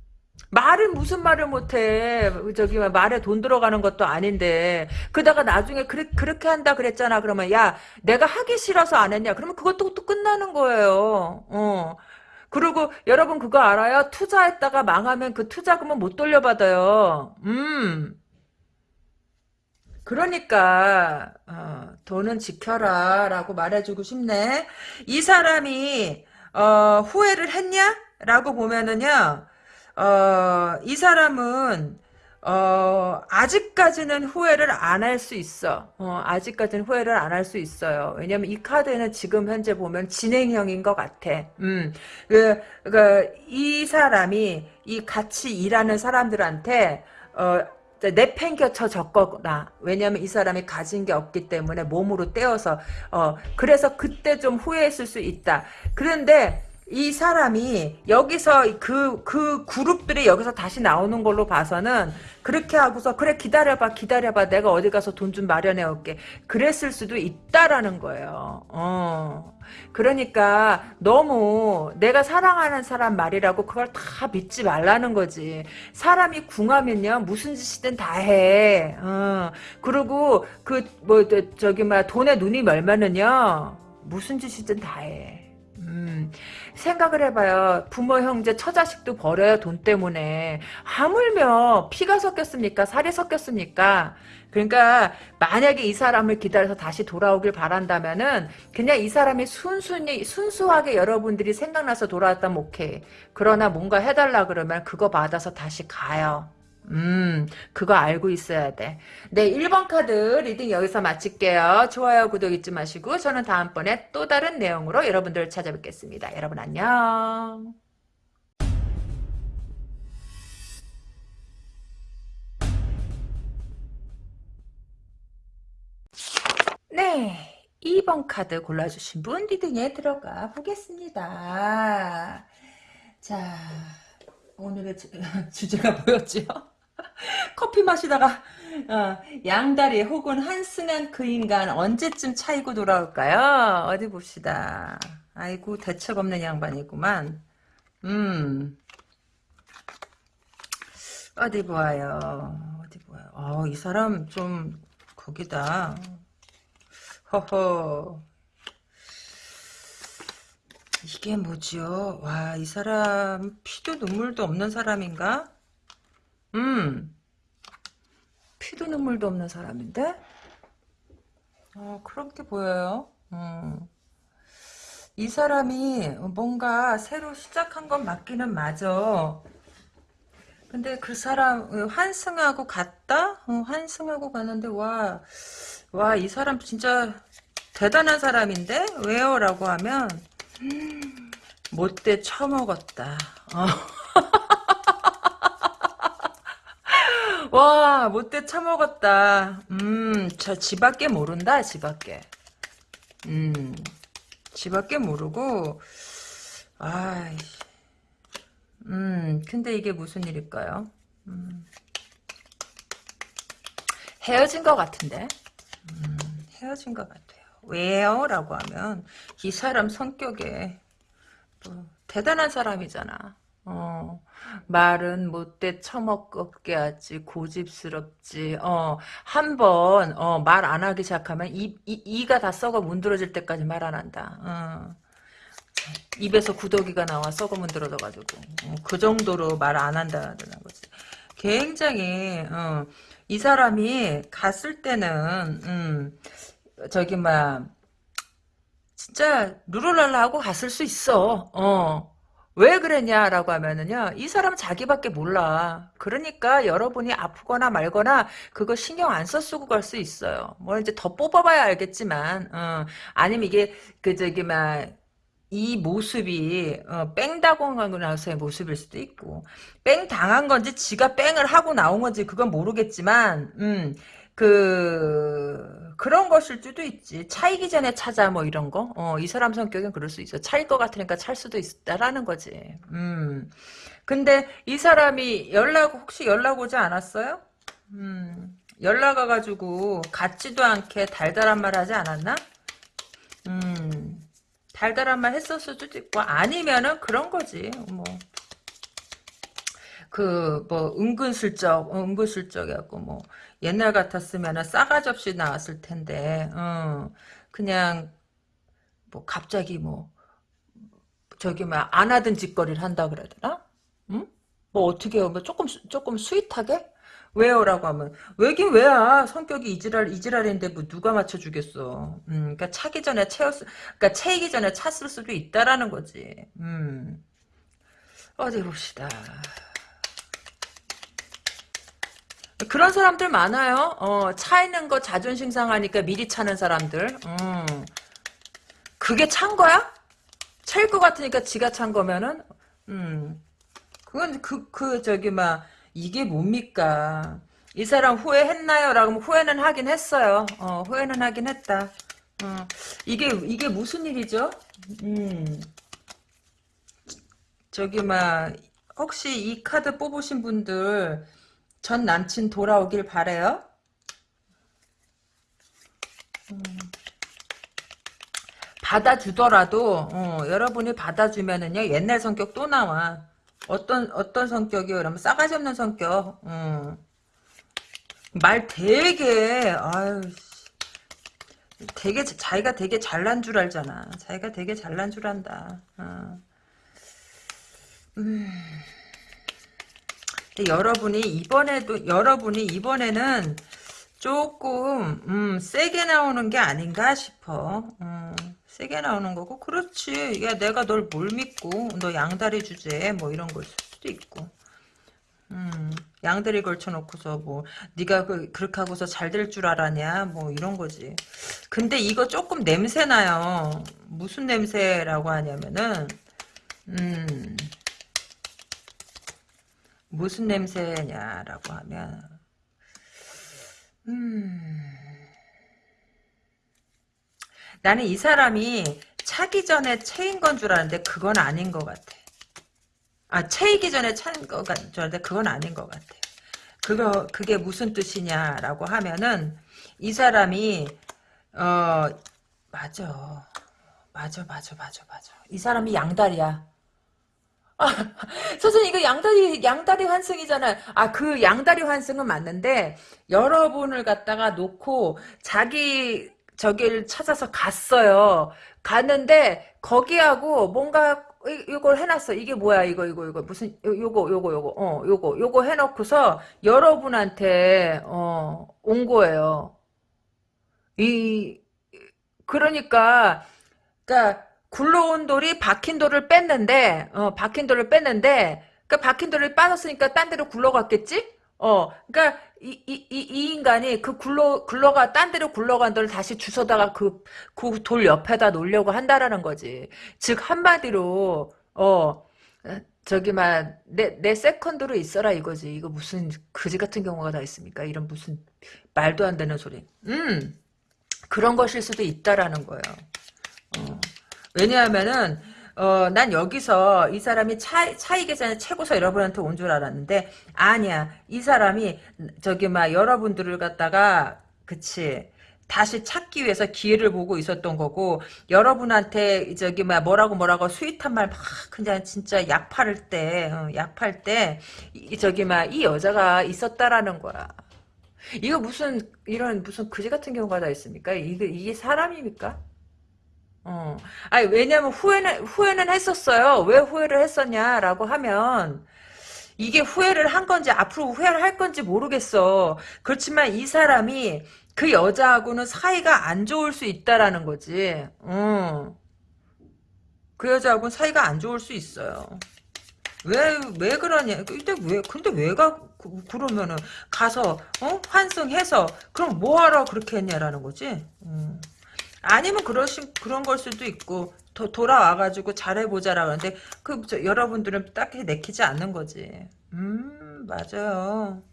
말은 무슨 말을 못해. 저기 말에 돈 들어가는 것도 아닌데. 그다가 나중에 그래, 그렇게 한다 그랬잖아. 그러면 야 내가 하기 싫어서 안 했냐. 그러면 그것도 또 끝나는 거예요. 어. 그리고 여러분 그거 알아요? 투자했다가 망하면 그 투자금은 못 돌려받아요. 음. 그러니까 어, 돈은 지켜라 라고 말해주고 싶네. 이 사람이 어, 후회를 했냐? 라고 보면은요, 어, 이 사람은, 어, 아직까지는 후회를 안 할 수 있어. 어, 아직까지는 후회를 안 할 수 있어요. 왜냐면 이 카드는 지금 현재 보면 진행형인 것 같아. 음, 그, 그, 이 사람이 이 같이 일하는 사람들한테, 어, 내팽겨쳐 졌거나 왜냐하면 이 사람이 가진 게 없기 때문에 몸으로 떼어서 어 그래서 그때 좀 후회했을 수 있다. 그런데 이 사람이 여기서 그, 그 그룹들이 여기서 다시 나오는 걸로 봐서는 그렇게 하고서 그래 기다려봐 기다려봐 내가 어디 가서 돈 좀 마련해 올게 그랬을 수도 있다라는 거예요. 어. 그러니까 너무 내가 사랑하는 사람 말이라고 그걸 다 믿지 말라는 거지. 사람이 궁하면요 무슨 짓이든 다 해. 어. 그리고 그 뭐 저기 막 돈에 눈이 멀면은요 무슨 짓이든 다 해. 음, 생각을 해봐요. 부모, 형제, 처자식도 버려요, 돈 때문에. 하물며 피가 섞였습니까? 살이 섞였습니까? 그러니까 만약에 이 사람을 기다려서 다시 돌아오길 바란다면은 그냥 이 사람이 순순히 순수하게 여러분들이 생각나서 돌아왔다면 오케이. 그러나 뭔가 해달라 그러면 그거 받아서 다시 가요. 음, 그거 알고 있어야 돼. 네, 1번 카드 reading 여기서 마칠게요. 좋아요, 구독 잊지 마시고 저는 다음번에 또 다른 내용으로 여러분들 찾아뵙겠습니다. 여러분 안녕. 네, 2번 카드 골라주신 분 reading에 들어가 보겠습니다. 자, 오늘의 주, *laughs* 주제가 뭐였죠? *laughs* 커피 마시다가 어, 양다리 혹은 한승한 그 인간 언제쯤 차이고 돌아올까요? 어디 봅시다. 아이고 대책 없는 양반이구만. 음 어디 보아요. 어디 보아요. 어, 이 사람 좀 거기다. 허허. 이게 뭐지요? 와, 이 사람 피도 눈물도 없는 사람인가? 음. 피도 눈물도 없는 사람인데? 어, 그렇게 보여요. 음. 이 사람이 뭔가 새로 시작한 건 맞기는 맞아. 근데 그 사람 환승하고 갔다? 어, 환승하고 가는데 와, 와, 이 사람 진짜 대단한 사람인데? 왜요? 라고 하면 음, 못돼 처먹었다. 어. 와, 못돼 처먹었다. 음, 저 지밖에 모른다, 지밖에. 음, 지밖에 모르고, 아이, 음, 근데 이게 무슨 일일까요? 음, 헤어진 것 같은데? 음, 헤어진 것 같아요. 왜요? 라고 하면, 이 사람 성격에, 뭐, 대단한 사람이잖아. 어, 어. 말은 못돼 처먹게 하지 고집스럽지. 어 한 번 어 말 안 하기 시작하면 이, 이 이가 다 썩어 문드러질 때까지 말 안 한다. 어. 입에서 구더기가 나와 썩어 문드러져 가지고. 어, 그 정도로 말 안 한다는 거지. 굉장히 어, 이 사람이 갔을 때는 음, 저기 막 진짜 루루랄라 하고 갔을 수 있어. 어 왜 그랬냐라고 하면은요, 이 사람은 자기밖에 몰라. 그러니까 여러분이 아프거나 말거나 그거 신경 안 써 쓰고 갈 수 있어요. 뭐 이제 더 뽑아봐야 알겠지만, 어, 아니면 이게 그 저기 막 이 모습이 어, 뺑 당하고 나서의 모습일 수도 있고 뺑 당한 건지 지가 뺑을 하고 나온 건지 그건 모르겠지만 음, 그 그런 것일 수도 있지. 차이기 전에 찾아 뭐 이런 거? 어, 이 사람 성격은 그럴 수 있어. 차일 것 같으니까 찰 수도 있다라는 거지. 음. 근데 이 사람이 연락 혹시 연락 오지 않았어요? 음. 연락 와가지고 같지도 않게 달달한 말 하지 않았나? 음. 달달한 말 했었을 수도 있고 아니면은 그런 거지. 뭐 그 뭐 은근슬쩍 은근슬쩍 해갖고 뭐 옛날 같았으면 싸가지 없이 나왔을 텐데 어, 그냥 뭐 갑자기 뭐 저기 막 안 하던 짓거리를 한다 되나? 응? 뭐 어떻게 해요? 뭐 조금 수- 조금 스윗하게? 왜요라고 하면 왜긴 왜야 성격이 이지랄 이지랄인데 뭐 누가 맞춰 주겠어 음 그러니까 차기 전에 채웠 그러니까 채이기 전에 찼을 수도 있다라는 거지 음 어디 봅시다 그런 사람들 많아요 어 차이는 거 자존심 상하니까 미리 차는 사람들 음 그게 찬 거야? 찰 것 같으니까 지가 찬 거면은 음 그건 그, 그, 저기, 막, 이게 뭡니까? 이 사람 후회했나요? 라고 하면 후회는 하긴 했어요. 어, 후회는 하긴 했다. 어, 이게, 이게 무슨 일이죠? 음, 저기, 막, 혹시 이 카드 뽑으신 분들, 전 남친 돌아오길 바래요 받아주더라도, 어, 여러분이 받아주면은요, 옛날 성격 또 나와. 어떤, 어떤 성격이요? 그러면 싸가지 없는 성격. 음. 말 되게, 아유, 되게, 자기가 되게 잘난 줄 알잖아. 자기가 되게 잘난 줄 안다. 어. 음. 근데 여러분이 이번에도, 여러분이 이번에는 조금, 음, 세게 나오는 게 아닌가 싶어. 음, 세게 나오는 거고, 그렇지. 야, 내가 널 뭘 믿고, 너 양다리 주제, 뭐 이런 걸 수도 있고. 음, 양다리 걸쳐놓고서 뭐 네가 그, 그렇게 하고서 잘 될 줄 알았냐 뭐 이런 거지 근데 이거 조금 냄새 나요 무슨 냄새라고 하냐면은 음 무슨 냄새냐라고 하면 음 나는 이 사람이 차기 전에 체인 건 줄 알았는데 그건 아닌 것 같아. 아 체이기 전에 찬것 같은 줄 알았는데 그건 아닌 것 같아. 그거 그게 무슨 뜻이냐라고 하면은 이 사람이 어 맞아. 맞아 맞아 맞아 맞아. 이 사람이 양다리야. 아, *laughs* 선생님 이거 양다리 양다리 환승이잖아요. 아 그 양다리 환승은 맞는데 여러분을 갖다가 놓고 자기 저기를 찾아서 갔어요. 갔는데 거기하고 뭔가 이- 이걸 해놨어. 이게 뭐야? 이거 이거 이거 무슨 요- 요거 요거 요거 어 요거 요거 해놓고서 여러분한테 어 온 거예요. 이 그러니까 그러니까 굴러온 돌이 박힌 돌을 뺐는데 어 박힌 돌을 뺐는데 그 박힌 돌이 빠졌으니까 딴 데로 굴러갔겠지? 어 그러니까 이, 이, 이, 이 인간이 그 굴러 굴러가 딴 데로 굴러간 돌을 다시 주워다가 그 그 돌 옆에다 놓으려고 한다라는 거지. 즉 한마디로 어 저기 막내 내 세컨드로 있어라 이거지. 이거 무슨 그지 같은 경우가 다 있습니까? 이런 무슨 말도 안 되는 소리. 음 그런 것일 수도 있다라는 거예요. 어. 왜냐하면은 어, 난 여기서 이 사람이 차, 차이 계산에 최고서 여러분한테 온 줄 알았는데 아니야 이 사람이 저기 막 여러분들을 갖다가 그치 다시 찾기 위해서 기회를 보고 있었던 거고 여러분한테 저기 막 뭐라고 뭐라고 스윗한 말 막 그냥 진짜 약 팔을 때, 어, 약 팔 때 이- 저기 막 이 여자가 있었다라는 거야. 이거 무슨 이런 무슨 그지 같은 경우가 다 있습니까? 이게 이게 사람입니까? 어. 아니, 왜냐면 후회는, 후회는 했었어요. 왜 후회를 했었냐라고 하면, 이게 후회를 한 건지, 앞으로 후회를 할 건지 모르겠어. 그렇지만 이 사람이 그 여자하고는 사이가 안 좋을 수 있다라는 거지. 어. 그 여자하고는 사이가 안 좋을 수 있어요. 왜, 왜 그러냐. 근데 왜, 근데 왜 가, 그- 그러면은, 가서, 어? 환승해서, 그럼 뭐하러 그렇게 했냐라는 거지. 음. 아니면 그러신 그런 걸 수도 있고 더 돌아와가지고 잘해보자라 그러는데 그 저, 여러분들은 딱히 내키지 않는 거지. 음 맞아요.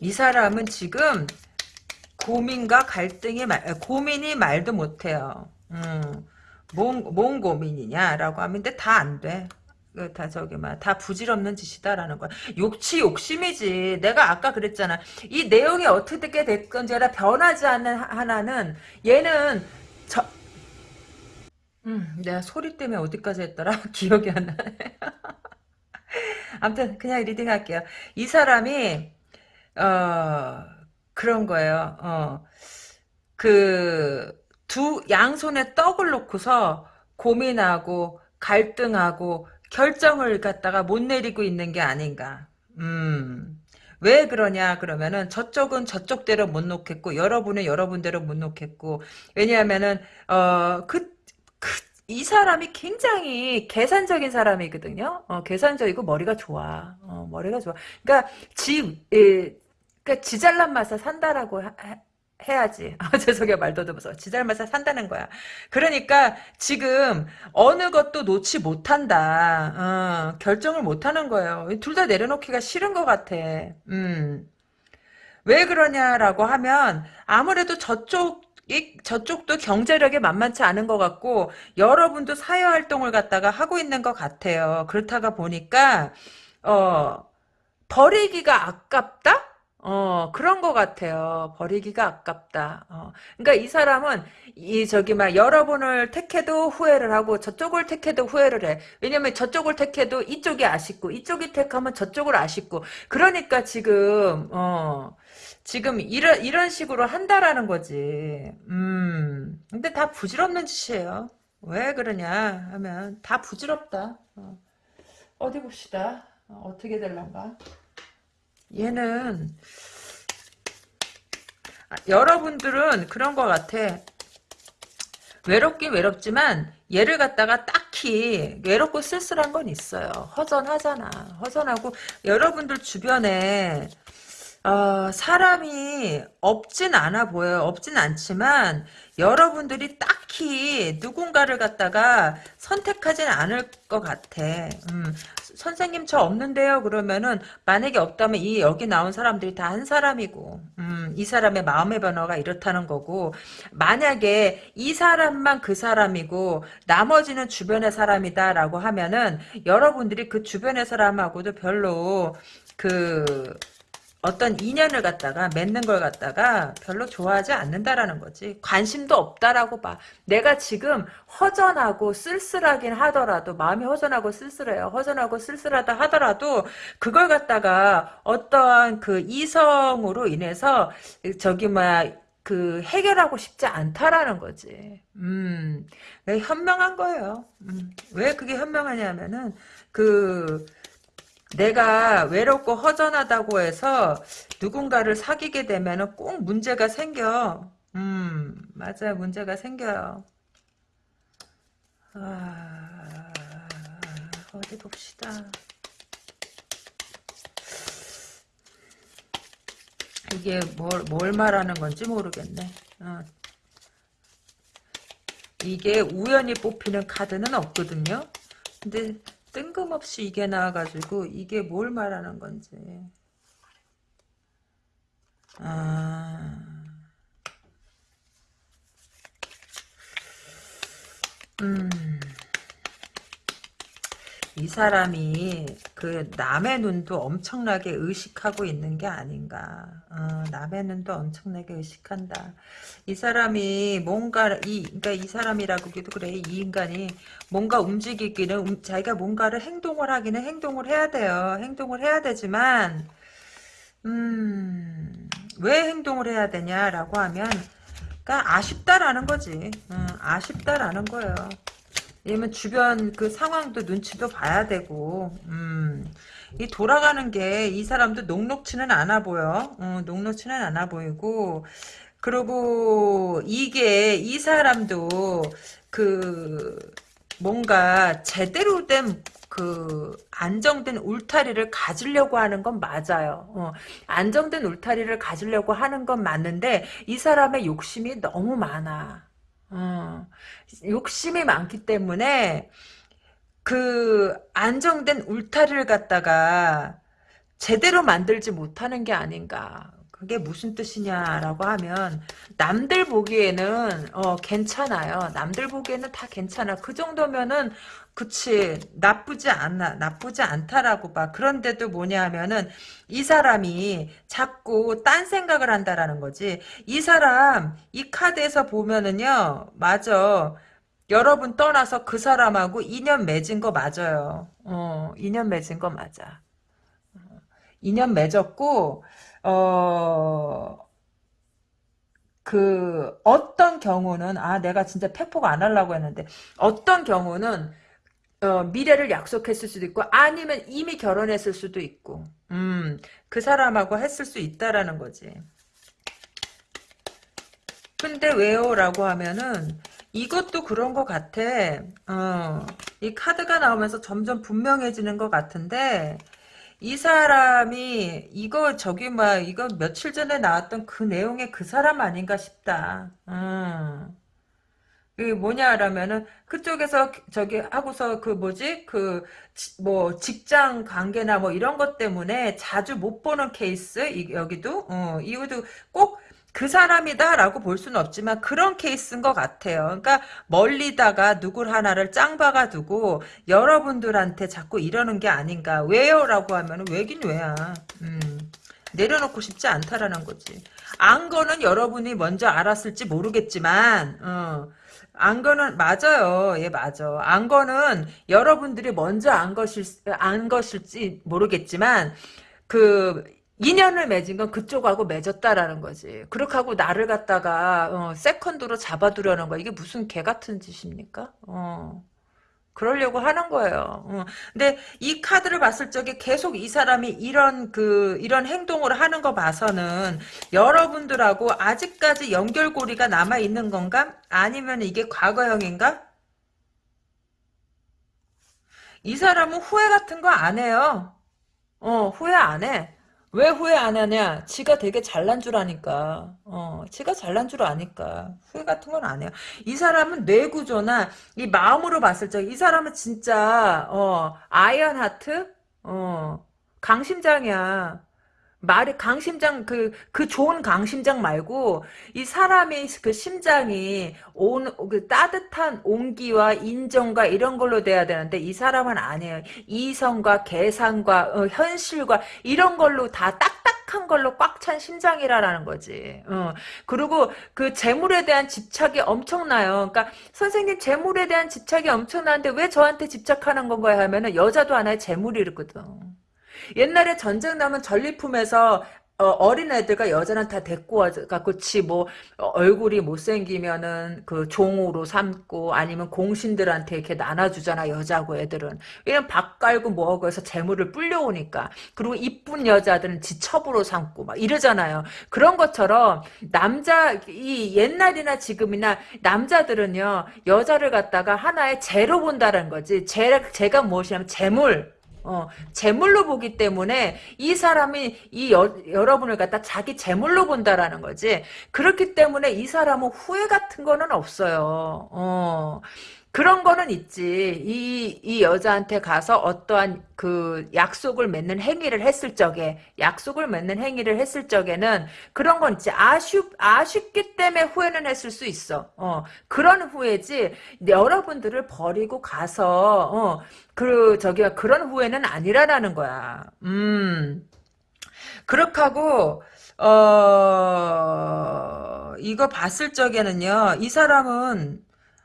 이 사람은 지금 고민과 갈등이 말 고민이 말도 못해요. 음, 뭔, 뭔 고민이냐라고 하면 근데 다 안 돼. 그다 저기 막다 부질없는 짓이다라는 거야. 욕치 욕심이지. 내가 아까 그랬잖아. 이 내용이 어떻게 됐건지 라 변하지 않는 하- 하나는 얘는 저 음, 내가 소리 때문에 어디까지 했더라? *laughs* 기억이 안 나네. *laughs* 아무튼 그냥 reading 할게요. 이 사람이 어 그런 거예요. 어. 그 두 양손에 떡을 놓고서 고민하고 갈등하고 결정을 갖다가 못 내리고 있는 게 아닌가. 음. 왜 그러냐 그러면은 저쪽은 저쪽대로 못 놓겠고 여러분은 여러분대로 못 놓겠고 왜냐하면은 어그 그, 이 사람이 굉장히 계산적인 사람이거든요. 어, 계산적이고 머리가 좋아. 어, 머리가 좋아. 그러니까 지, 예, 그러니까 지 잘난 맛에 산다라고 하- 하- 해야지. *laughs* 아, 죄송해요. 말 더듬어서. 지 잘난 맛에 산다는 거야. 그러니까 지금 어느 것도 놓지 못한다. 어, 결정을 못하는 거예요. 둘 다 내려놓기가 싫은 것 같아. 음. 왜 그러냐라고 하면 아무래도 저쪽 이 저쪽도 경제력이 만만치 않은 것 같고 여러분도 사회 활동을 갖다가 하고 있는 것 같아요. 그렇다가 보니까 어 버리기가 아깝다? 어, 그런 것 같아요. 버리기가 아깝다. 어. 그러니까 이 사람은, 이, 저기, 막, 여러분을 택해도 후회를 하고, 저쪽을 택해도 후회를 해. 왜냐면 저쪽을 택해도 이쪽이 아쉽고, 이쪽이 택하면 저쪽을 아쉽고. 그러니까 지금, 어, 지금 이런, 이런 식으로 한다라는 거지. 음. 근데 다 부질없는 짓이에요. 왜 그러냐 하면, 다 부질없다. 어. 어디 봅시다. 어, 어떻게 될란가? 얘는 아, 여러분들은 그런 것 같아. 외롭긴 외롭지만 얘를 갖다가 딱히 외롭고 쓸쓸한 건 있어요. 허전하잖아. 허전하고 여러분들 주변에 어, 사람이 없진 않아 보여요. 없진 않지만 여러분들이 딱히 누군가를 갖다가 선택하진 않을 것 같아. 음, 선생님 저 없는데요. 그러면은 만약에 없다면 이 여기 나온 사람들이 다 한 사람이고 음, 이 사람의 마음의 변화가 이렇다는 거고 만약에 이 사람만 그 사람이고 나머지는 주변의 사람이다라고 하면은 여러분들이 그 주변의 사람하고도 별로 그 어떤 인연을 갖다가 맺는 걸 갖다가 별로 좋아하지 않는다라는 거지. 관심도 없다라고 봐. 내가 지금 허전하고 쓸쓸하긴 하더라도 마음이 허전하고 쓸쓸해요. 허전하고 쓸쓸하다 하더라도 그걸 갖다가 어떠한 그 이성으로 인해서 저기 뭐야 그 해결하고 싶지 않다라는 거지. 음, 현명한 거예요. 음, 왜 그게 현명하냐면은 그 내가 외롭고 허전하다고 해서 누군가를 사귀게 되면 꼭 문제가 생겨. 음, 맞아요. 문제가 생겨요. 아, 어디 봅시다. 이게 뭘, 뭘 말하는 건지 모르겠네. 어. 이게 우연히 뽑히는 카드는 없거든요. 근데 뜬금없이 이게 나와가지고 이게 뭘 말하는 건지. 아. 음. 이 사람이 그 남의 눈도 엄청나게 의식하고 있는 게 아닌가. 어, 남의 눈도 엄청나게 의식한다. 이 사람이 뭔가 이 그러니까 이 사람이라고도 그래. 이 인간이 뭔가 움직이기는 음, 자기가 뭔가를 행동을 하기는 행동을 해야 돼요. 행동을 해야 되지만 음, 왜 행동을 해야 되냐라고 하면 그러니까 아쉽다라는 거지. 음, 아쉽다라는 거예요. 왜냐면 주변 그 상황도 눈치도 봐야 되고, 음, 이 돌아가는 게 이 사람도 녹록치는 않아 보여. 어, 녹록치는 않아 보이고, 그리고 이게 이 사람도 그 뭔가 제대로 된 그 안정된 울타리를 가지려고 하는 건 맞아요. 어, 안정된 울타리를 가지려고 하는 건 맞는데 이 사람의 욕심이 너무 많아. 어, 욕심이 많기 때문에 그 안정된 울타리를 갖다가 제대로 만들지 못하는 게 아닌가. 그게 무슨 뜻이냐라고 하면 남들 보기에는 어 괜찮아요. 남들 보기에는 다 괜찮아. 그 정도면은 그치 나쁘지 않아 나쁘지 않다라고 봐. 그런데도 뭐냐 하면은 이 사람이 자꾸 딴 생각을 한다라는 거지. 이 사람 이 카드에서 보면은요. 맞아. 여러분 떠나서 그 사람하고 인연 맺은 거 맞아요. 어, 인연 맺은 거 맞아. 인연 맺었고 어, 그, 어떤 경우는, 아, 내가 진짜 팩폭 안 하려고 했는데, 어떤 경우는, 어, 미래를 약속했을 수도 있고, 아니면 이미 결혼했을 수도 있고, 음, 그 사람하고 했을 수 있다라는 거지. 근데 왜요? 라고 하면은, 이것도 그런 것 같아. 어, 이 카드가 나오면서 점점 분명해지는 것 같은데, 이 사람이 이거 저기 막 이거 며칠 전에 나왔던 그 내용의 그 사람 아닌가 싶다. 음. 그 뭐냐라면은 그쪽에서 저기 하고서 그 뭐지 그 뭐 직장 관계나 뭐 이런 것 때문에 자주 못 보는 케이스 이, 여기도 어 이것도 꼭 그 사람이다라고 볼 수는 없지만 그런 케이스인 것 같아요. 그러니까 멀리다가 누굴 하나를 짱 박아 두고 여러분들한테 자꾸 이러는 게 아닌가. 왜요? 라고 하면 왜긴 왜야. 음, 내려놓고 싶지 않다라는 거지. 안 거는 여러분이 먼저 알았을지 모르겠지만 어, 안 거는 맞아요. 예, 맞아. 안 거는 여러분들이 먼저 안 것일 안 것일지 모르겠지만 그 인연을 맺은 건 그쪽하고 맺었다라는 거지. 그렇게 하고 나를 갖다가 어, 세컨드로 잡아두려는 거 이게 무슨 개 같은 짓입니까? 어. 그러려고 하는 거예요. 어. 근데 이 카드를 봤을 적에 계속 이 사람이 이런 그 이런 행동을 하는 거 봐서는 여러분들하고 아직까지 연결고리가 남아 있는 건가? 아니면 이게 과거형인가? 이 사람은 후회 같은 거 안 해요. 어, 후회 안 해. 왜 후회 안 하냐? 지가 되게 잘난 줄 아니까. 어, 지가 잘난 줄 아니까. 후회 같은 건 안 해요. 이 사람은 뇌 구조나 이 마음으로 봤을 때이 사람은 진짜 어, iron heart? 어, 강심장이야. 말이 강심장 그그 좋은 강심장 말고 이 사람의 그 심장이 온 그 따뜻한 온기와 인정과 이런 걸로 돼야 되는데 이 사람은 아니에요. 이성과 계산과 어, 현실과 이런 걸로 다 딱딱한 걸로 꽉 찬 심장이라라는 거지. 어. 그리고 그 재물에 대한 집착이 엄청나요. 그러니까 선생님 재물에 대한 집착이 엄청나는데 왜 저한테 집착하는 건가요? 하면은 여자도 하나의 재물이거든. 옛날에 전쟁 나면 전리품에서 어, 린 애들과 여자는 다 데리고 와갖고 지뭐 어, 얼굴이 못생기면은 그 종으로 삼고 아니면 공신들한테 이렇게 나눠주잖아 여자고 애들은. 왜냐면 밥 깔고 뭐하고 해서 재물을 불려오니까. 그리고 이쁜 여자들은 지 첩으로 삼고 막 이러잖아요. 그런 것처럼 남자 이 옛날이나 지금이나 남자들은요 여자를 갖다가 하나의 재로 본다는 거지. 재, 재가 무엇이냐면 재물 어, 재물로 보기 때문에 이 사람이 이 여, 여러분을 갖다 자기 재물로 본다라는 거지. 그렇기 때문에 이 사람은 후회 같은 거는 없어요. 어. 그런 거는 있지. 이, 이 여자한테 가서 어떠한 그 약속을 맺는 행위를 했을 적에, 약속을 맺는 행위를 했을 적에는 그런 건 있지. 아쉽, 아쉽기 때문에 후회는 했을 수 있어. 어, 그런 후회지. 여러분들을 버리고 가서, 어, 그, 저기가 그런 후회는 아니라라는 거야. 음. 그렇게 하고, 어, 이거 봤을 적에는요, 이 사람은,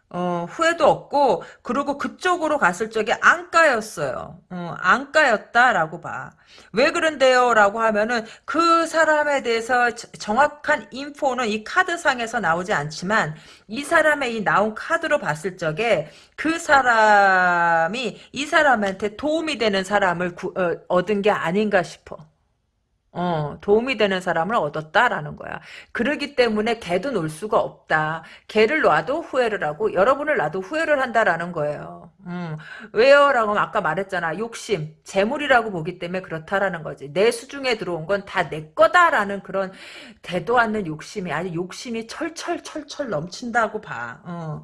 어, 후회도 없고, 그리고 그쪽으로 갔을 적에 안가였어요. 어, 안가였다라고 봐. 왜 그런데요? 라고 하면은, 그 사람에 대해서 정확한 인포는 이 카드상에서 나오지 않지만, 이 사람의 이 나온 카드로 봤을 적에, 그 사람이 이 사람한테 도움이 되는 사람을 구, 어, 얻은 게 아닌가 싶어. 어, 도움이 되는 사람을 얻었다라는 거야. 그러기 때문에 걔도 놀 수가 없다. 걔를 놔도 후회를 하고 여러분을 놔도 후회를 한다라는 거예요. 음, 왜요? 라고 아까 말했잖아. 욕심, 재물이라고 보기 때문에 그렇다라는 거지. 내 수중에 들어온 건 다 내 거다라는 그런 대도 않는 욕심이 아니 욕심이 철철철철 넘친다고 봐. 어.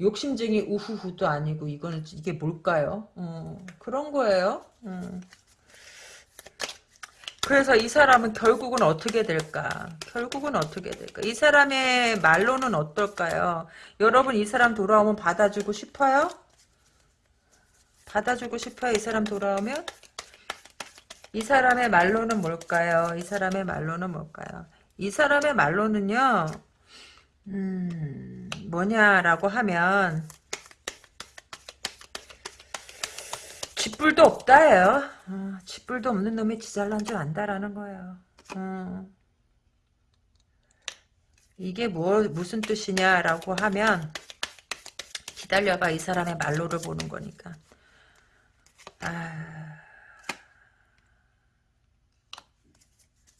욕심쟁이 우후후도 아니고 이거는 이게 뭘까요? 어, 그런 거예요. 음. 그래서 이 사람은 결국은 어떻게 될까? 결국은 어떻게 될까? 이 사람의 말로는 어떨까요? 여러분 이 사람 돌아오면 받아주고 싶어요? 받아주고 싶어요? 이 사람 돌아오면? 이 사람의 말로는 뭘까요? 이 사람의 말로는 뭘까요? 이 사람의 말로는요, 음, 뭐냐라고 하면, 쥐뿔도 없다예요. 어, 쥐뿔도 없는 놈이 지잘난 줄 안다라는 거예요. 어. 이게 뭐 무슨 뜻이냐라고 하면 기다려봐 이 사람의 말로를 보는 거니까. 아...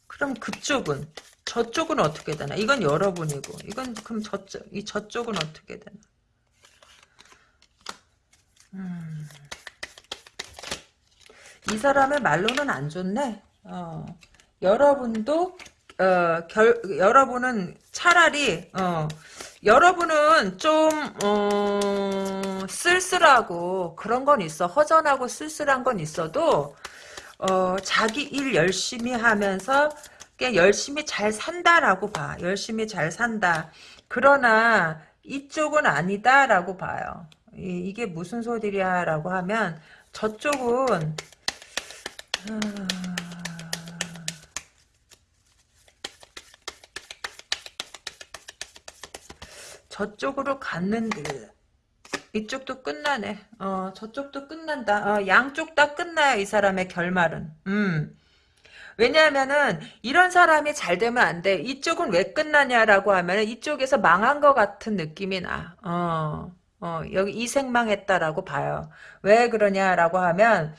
그럼 그쪽은 저쪽은 어떻게 되나? 이건 여러분이고 이건 그럼 저쪽 이 저쪽은 어떻게 되나? 이 사람의 말로는 안 좋네. 어. 여러분도 어, 결, 여러분은 차라리 어, 여러분은 좀 어, 쓸쓸하고 그런 건 있어. 허전하고 쓸쓸한 건 있어도 어, 자기 일 열심히 하면서 열심히 잘 산다라고 봐. 열심히 잘 산다. 그러나 이쪽은 아니다라고 봐요. 이, 게 무슨 소리냐라고 하면 저쪽은 저쪽으로 갔는데 이쪽도 끝나네. 어, 저쪽도 끝난다. 어, 양쪽 다 끝나요. 이 사람의 결말은. 음. 왜냐하면은 이런 사람이 잘 되면 안 돼. 이쪽은 왜 끝나냐라고 하면은 이쪽에서 망한 것 같은 느낌이 나. 어, 어, 여기 이생망했다라고 봐요. 왜 그러냐라고 하면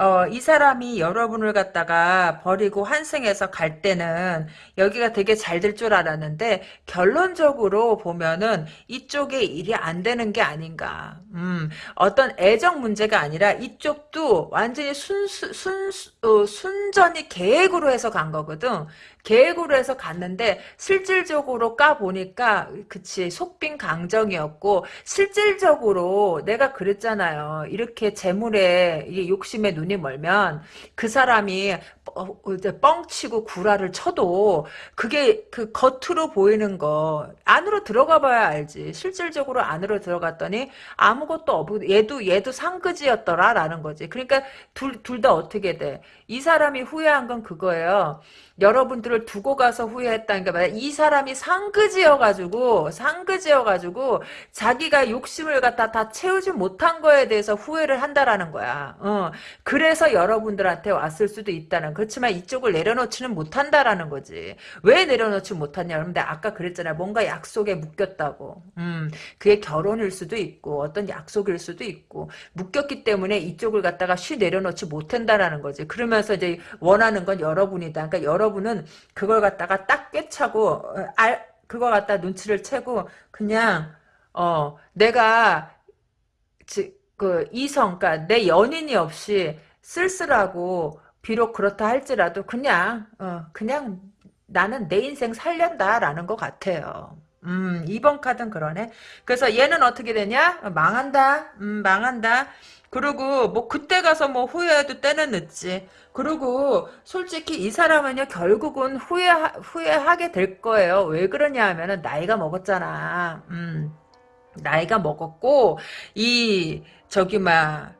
어, 이 사람이 여러분을 갖다가 버리고 환승해서 갈 때는 여기가 되게 잘 될 줄 알았는데 결론적으로 보면은 이쪽에 일이 안 되는 게 아닌가. 음, 어떤 애정 문제가 아니라 이쪽도 완전히 순수, 순, 어, 순전히 계획으로 해서 간 거거든. 계획으로 해서 갔는데 실질적으로 까 보니까 그치 속빈 강정이었고 실질적으로 내가 그랬잖아요. 이렇게 재물에 욕심에 눈이 멀면 그 사람이 뻥치고 구라를 쳐도 그게 그 겉으로 보이는 거 안으로 들어가 봐야 알지. 실질적으로 안으로 들어갔더니 아무것도 없고 얘도 얘도 상그지였더라라는 거지. 그러니까 둘 둘 다 어떻게 돼? 이 사람이 후회한 건 그거예요. 여러분들을 두고 가서 게 말이야. 이 사람이 상그지여가지고, 상그지여가지고, 자기가 욕심을 갖다 다 채우지 못한 거에 대해서 후회를 한다라는 거야. 어. 그래서 여러분들한테 왔을 수도 있다는. 그렇지만 이쪽을 내려놓지는 못한다라는 거지. 왜 내려놓지 못하냐. 그런데 아까 그랬잖아. 뭔가 약속에 묶였다고. 음. 그게 결혼일 수도 있고, 어떤 약속일 수도 있고, 묶였기 때문에 이쪽을 갖다가 쉬 내려놓지 못한다라는 거지. 그러면 서 이제 원하는 건 여러분이다. 그러니까 여러분 여러분은 그걸 갖다가 딱 꿰차고 어, 알 그거 갖다 눈치를 채고 그냥 어 내가 지, 그 이성 그러니까 내 연인이 없이 쓸쓸하고 비록 그렇다 할지라도 그냥 어 그냥 나는 내 인생 살련다라는 것 같아요. 음, 2번 카드는 그러네. 그래서 얘는 어떻게 되냐? 망한다. 음, 망한다. 그리고 뭐 그때 가서 뭐 후회해도 때는 늦지. 그리고 솔직히 이 사람은요 결국은 후회 후회하게 될 거예요. 왜 그러냐 하면은 나이가 먹었잖아. 음. 나이가 먹었고 이 저기 막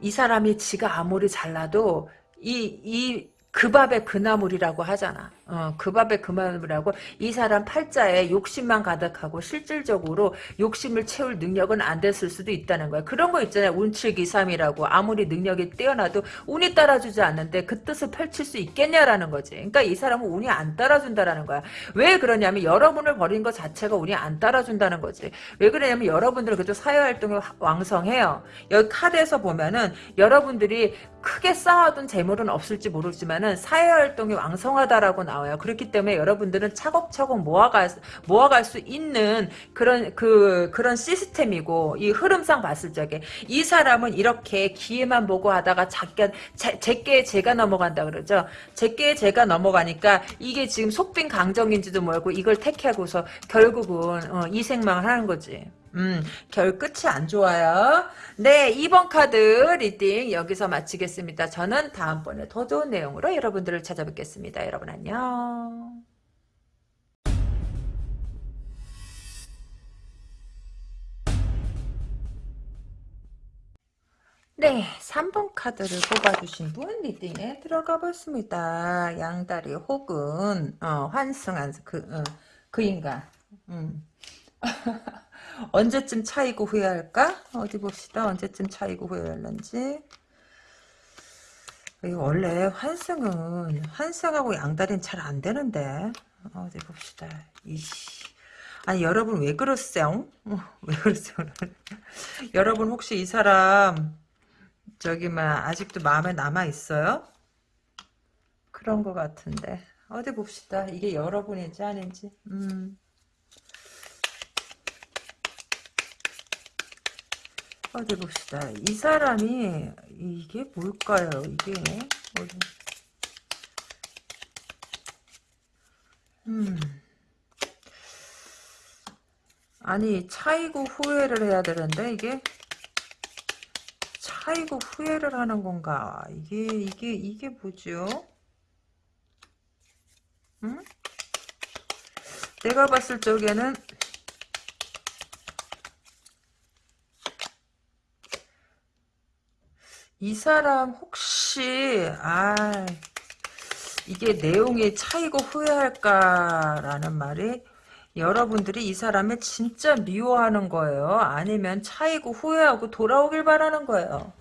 이 사람이 지가 아무리 잘나도 이 이 그 밥에 그 나물이라고 하잖아. 어, 그 밥에 그 나물이라고 이 사람 팔자에 욕심만 가득하고 실질적으로 욕심을 채울 능력은 안 됐을 수도 있다는 거야. 그런 거 있잖아요. 운칠기삼이라고 아무리 능력이 뛰어나도 운이 따라주지 않는데 그 뜻을 펼칠 수 있겠냐라는 거지. 그러니까 이 사람은 운이 안 따라준다라는 거야. 왜 그러냐면 여러분을 버린 것 자체가 운이 안 따라준다는 거지. 왜 그러냐면 여러분들은 그래도 사회활동이 왕성해요. 여기 카드에서 보면은 여러분들이 크게 쌓아둔 재물은 없을지 모르지만은 사회활동이 왕성하다라고 나와 요. 그렇기 때문에 여러분들은 차곡차곡 모아갈 모아갈 수 있는 그런 그 그런 시스템이고 이 흐름상 봤을 적에 이 사람은 이렇게 기회만 보고 하다가 작게 제게 제가 넘어간다 그러죠. 제게 제가 넘어가니까 이게 지금 속빈 강정인지도 모르고 이걸 택하고서 결국은 어, 이 생망을 하는 거지. 음, 결 끝이 안 좋아요. 네, 2번 카드 reading 여기서 마치겠습니다. 저는 다음번에 더 좋은 내용으로 여러분들을 찾아뵙겠습니다. 여러분 안녕. 네, 3번 카드를 뽑아주신 분 리딩에 들어가 보겠습니다. 양다리 혹은 어, 환승한 그, 어, 그 인간. 음. *laughs* 언제쯤 차이고 후회할까? 어디 봅시다. 언제쯤 차이고 후회할런지. 원래 환승은 환승하고 양다리는 잘 안 되는데 어디 봅시다. 이씨. 아니 여러분 왜 그러세요? 어, 왜 그러세요? *laughs* 여러분 혹시 이 사람 저기 막 아직도 마음에 남아 있어요? 그런 것 같은데 어디 봅시다. 이게 여러분인지 아닌지. 음. 어디 봅시다. 이 사람이 이게 뭘까요? 이게 어디? 음. 아니 차이고 후회를 해야 되는데 이게 차이고 후회를 하는 건가? 이게 이게 이게 뭐죠? 응? 내가 봤을 적에는 이 사람 혹시 아 이게 내용이 차이고 후회할까라는 말이 여러분들이 이 사람을 진짜 미워하는 거예요. 아니면 차이고 후회하고 돌아오길 바라는 거예요.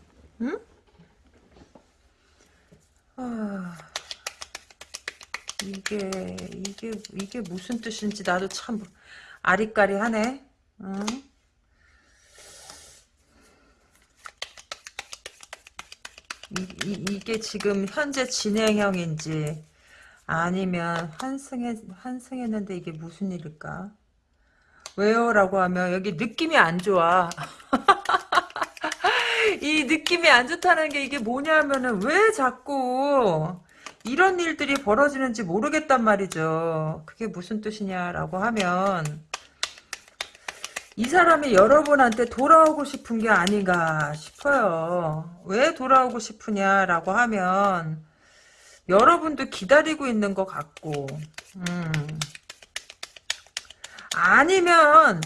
응? 아, 이게 이게 이게 무슨 뜻인지 나도 참 아리까리하네. 응? 이, 이, 게 지금 현재 진행형인지 아니면 환승했, 환승했는데 이게 무슨 일일까? 왜요? 라고 하면 여기 느낌이 안 좋아. *laughs* 이 느낌이 안 좋다는 게 이게 뭐냐면은 왜 자꾸 이런 일들이 벌어지는지 모르겠단 말이죠. 그게 무슨 뜻이냐라고 하면 이 사람이 여러분한테 돌아오고 싶은 게 아닌가 싶어요. 왜 돌아오고 싶으냐라고 하면 여러분도 기다리고 있는 것 같고 음. 아니면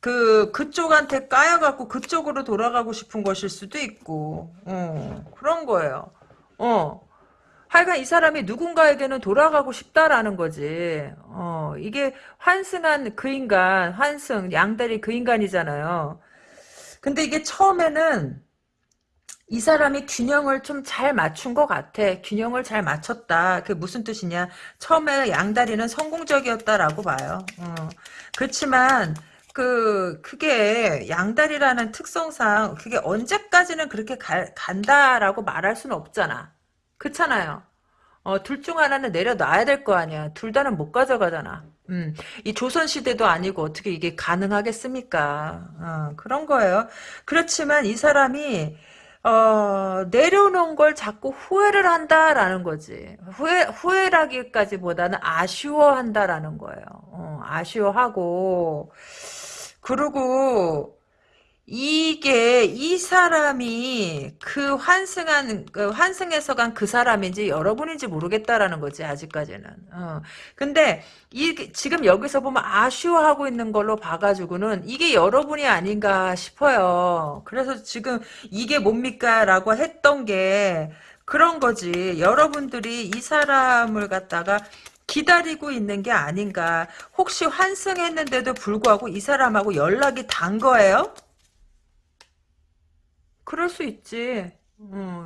그 그쪽한테 까여갖고 그쪽으로 돌아가고 싶은 것일 수도 있고 어, 그런 거예요. 어. 하여간 이 사람이 누군가에게는 돌아가고 싶다라는 거지. 어, 이게 환승한 그 인간, 환승, 양다리 그 인간이잖아요. 근데 이게 처음에는 이 사람이 균형을 좀 잘 맞춘 것 같아. 균형을 잘 맞췄다. 그게 무슨 뜻이냐. 처음에 양다리는 성공적이었다라고 봐요. 어. 그렇지만 그 그게 양다리라는 특성상 그게 언제까지는 그렇게 가, 간다라고 말할 수는 없잖아. 그렇잖아요. 어, 둘 중 하나는 내려놔야 될 거 아니야. 둘 다는 못 가져가잖아. 음, 이 조선시대도 아니고 어떻게 이게 가능하겠습니까? 어, 그런 거예요. 그렇지만 이 사람이, 어, 내려놓은 걸 자꾸 후회를 한다라는 거지. 후회, 후회라기까지보다는 아쉬워한다라는 거예요. 어, 아쉬워하고, 그리고, 이게 이 사람이 그 환승한 그 환승해서 간 그 사람인지 여러분인지 모르겠다라는 거지 아직까지는. 어. 근데 이 지금 여기서 보면 아쉬워하고 있는 걸로 봐가지고는 이게 여러분이 아닌가 싶어요. 그래서 지금 이게 뭡니까라고 했던 게 그런 거지. 여러분들이 이 사람을 갖다가 기다리고 있는 게 아닌가. 혹시 환승했는데도 불구하고 이 사람하고 연락이 단 거예요? 그럴 수 있지. 음.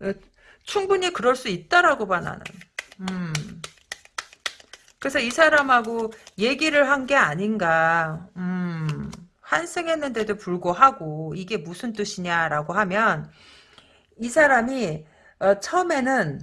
어, 충분히 그럴 수 있다라고 봐 나는. 음. 그래서 이 사람하고 얘기를 한 게 아닌가. 음. 환승했는데도 불구하고 이게 무슨 뜻이냐라고 하면 이 사람이 어, 처음에는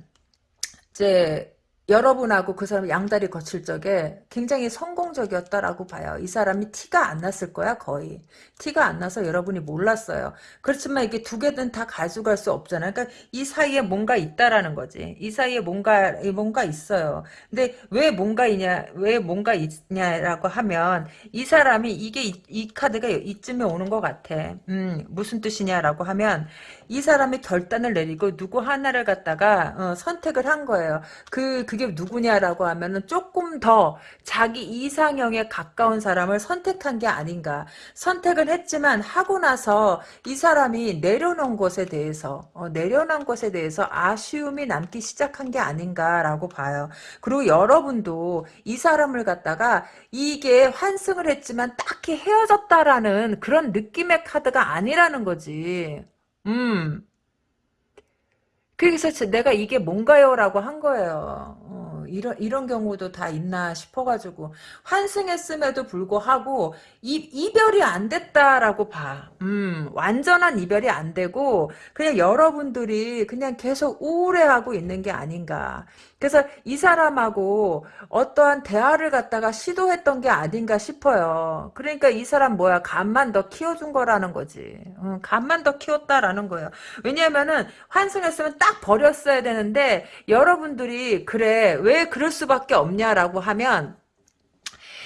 이제 여러분하고 그 사람 양다리 거칠 적에 굉장히 성공적이었다라고 봐요. 이 사람이 티가 안 났을 거야 거의. 티가 안 나서 여러분이 몰랐어요. 그렇지만 이게 두 개는 다 가져갈 수 없잖아요. 그러니까 이 사이에 뭔가 있다라는 거지. 이 사이에 뭔가 뭔가 있어요. 근데 왜 뭔가 있냐 왜 뭔가 있냐라고 하면 이 사람이 이게 이, 이 카드가 이쯤에 오는 것 같아. 음 무슨 뜻이냐라고 하면 이 사람이 결단을 내리고 누구 하나를 갖다가 어, 선택을 한 거예요. 그 그게 누구냐라고 하면은 조금 더 자기 이상형에 가까운 사람을 선택한 게 아닌가. 선택을 했지만 하고 나서 이 사람이 내려놓은 것에 대해서 어, 내려놓은 것에 대해서 아쉬움이 남기 시작한 게 아닌가라고 봐요. 그리고 여러분도 이 사람을 갖다가 이게 환승을 했지만 딱히 헤어졌다라는 그런 느낌의 카드가 아니라는 거지. 음. 그래서 내가 이게 뭔가요? 라고 한 거예요. 어, 이런, 이런 경우도 다 있나 싶어가지고. 환승했음에도 불구하고, 이, 이별이 안 됐다라고 봐. 음, 완전한 이별이 안 되고, 그냥 여러분들이 그냥 계속 우울해하고 있는 게 아닌가. 그래서 이 사람하고 어떠한 대화를 갖다가 시도했던 게 아닌가 싶어요. 그러니까 이 사람 뭐야 간만 더 키워준 거라는 거지. 응, 간만 더 키웠다라는 거예요. 왜냐면은 환승했으면 딱 버렸어야 되는데 여러분들이 그래 왜 그럴 수밖에 없냐라고 하면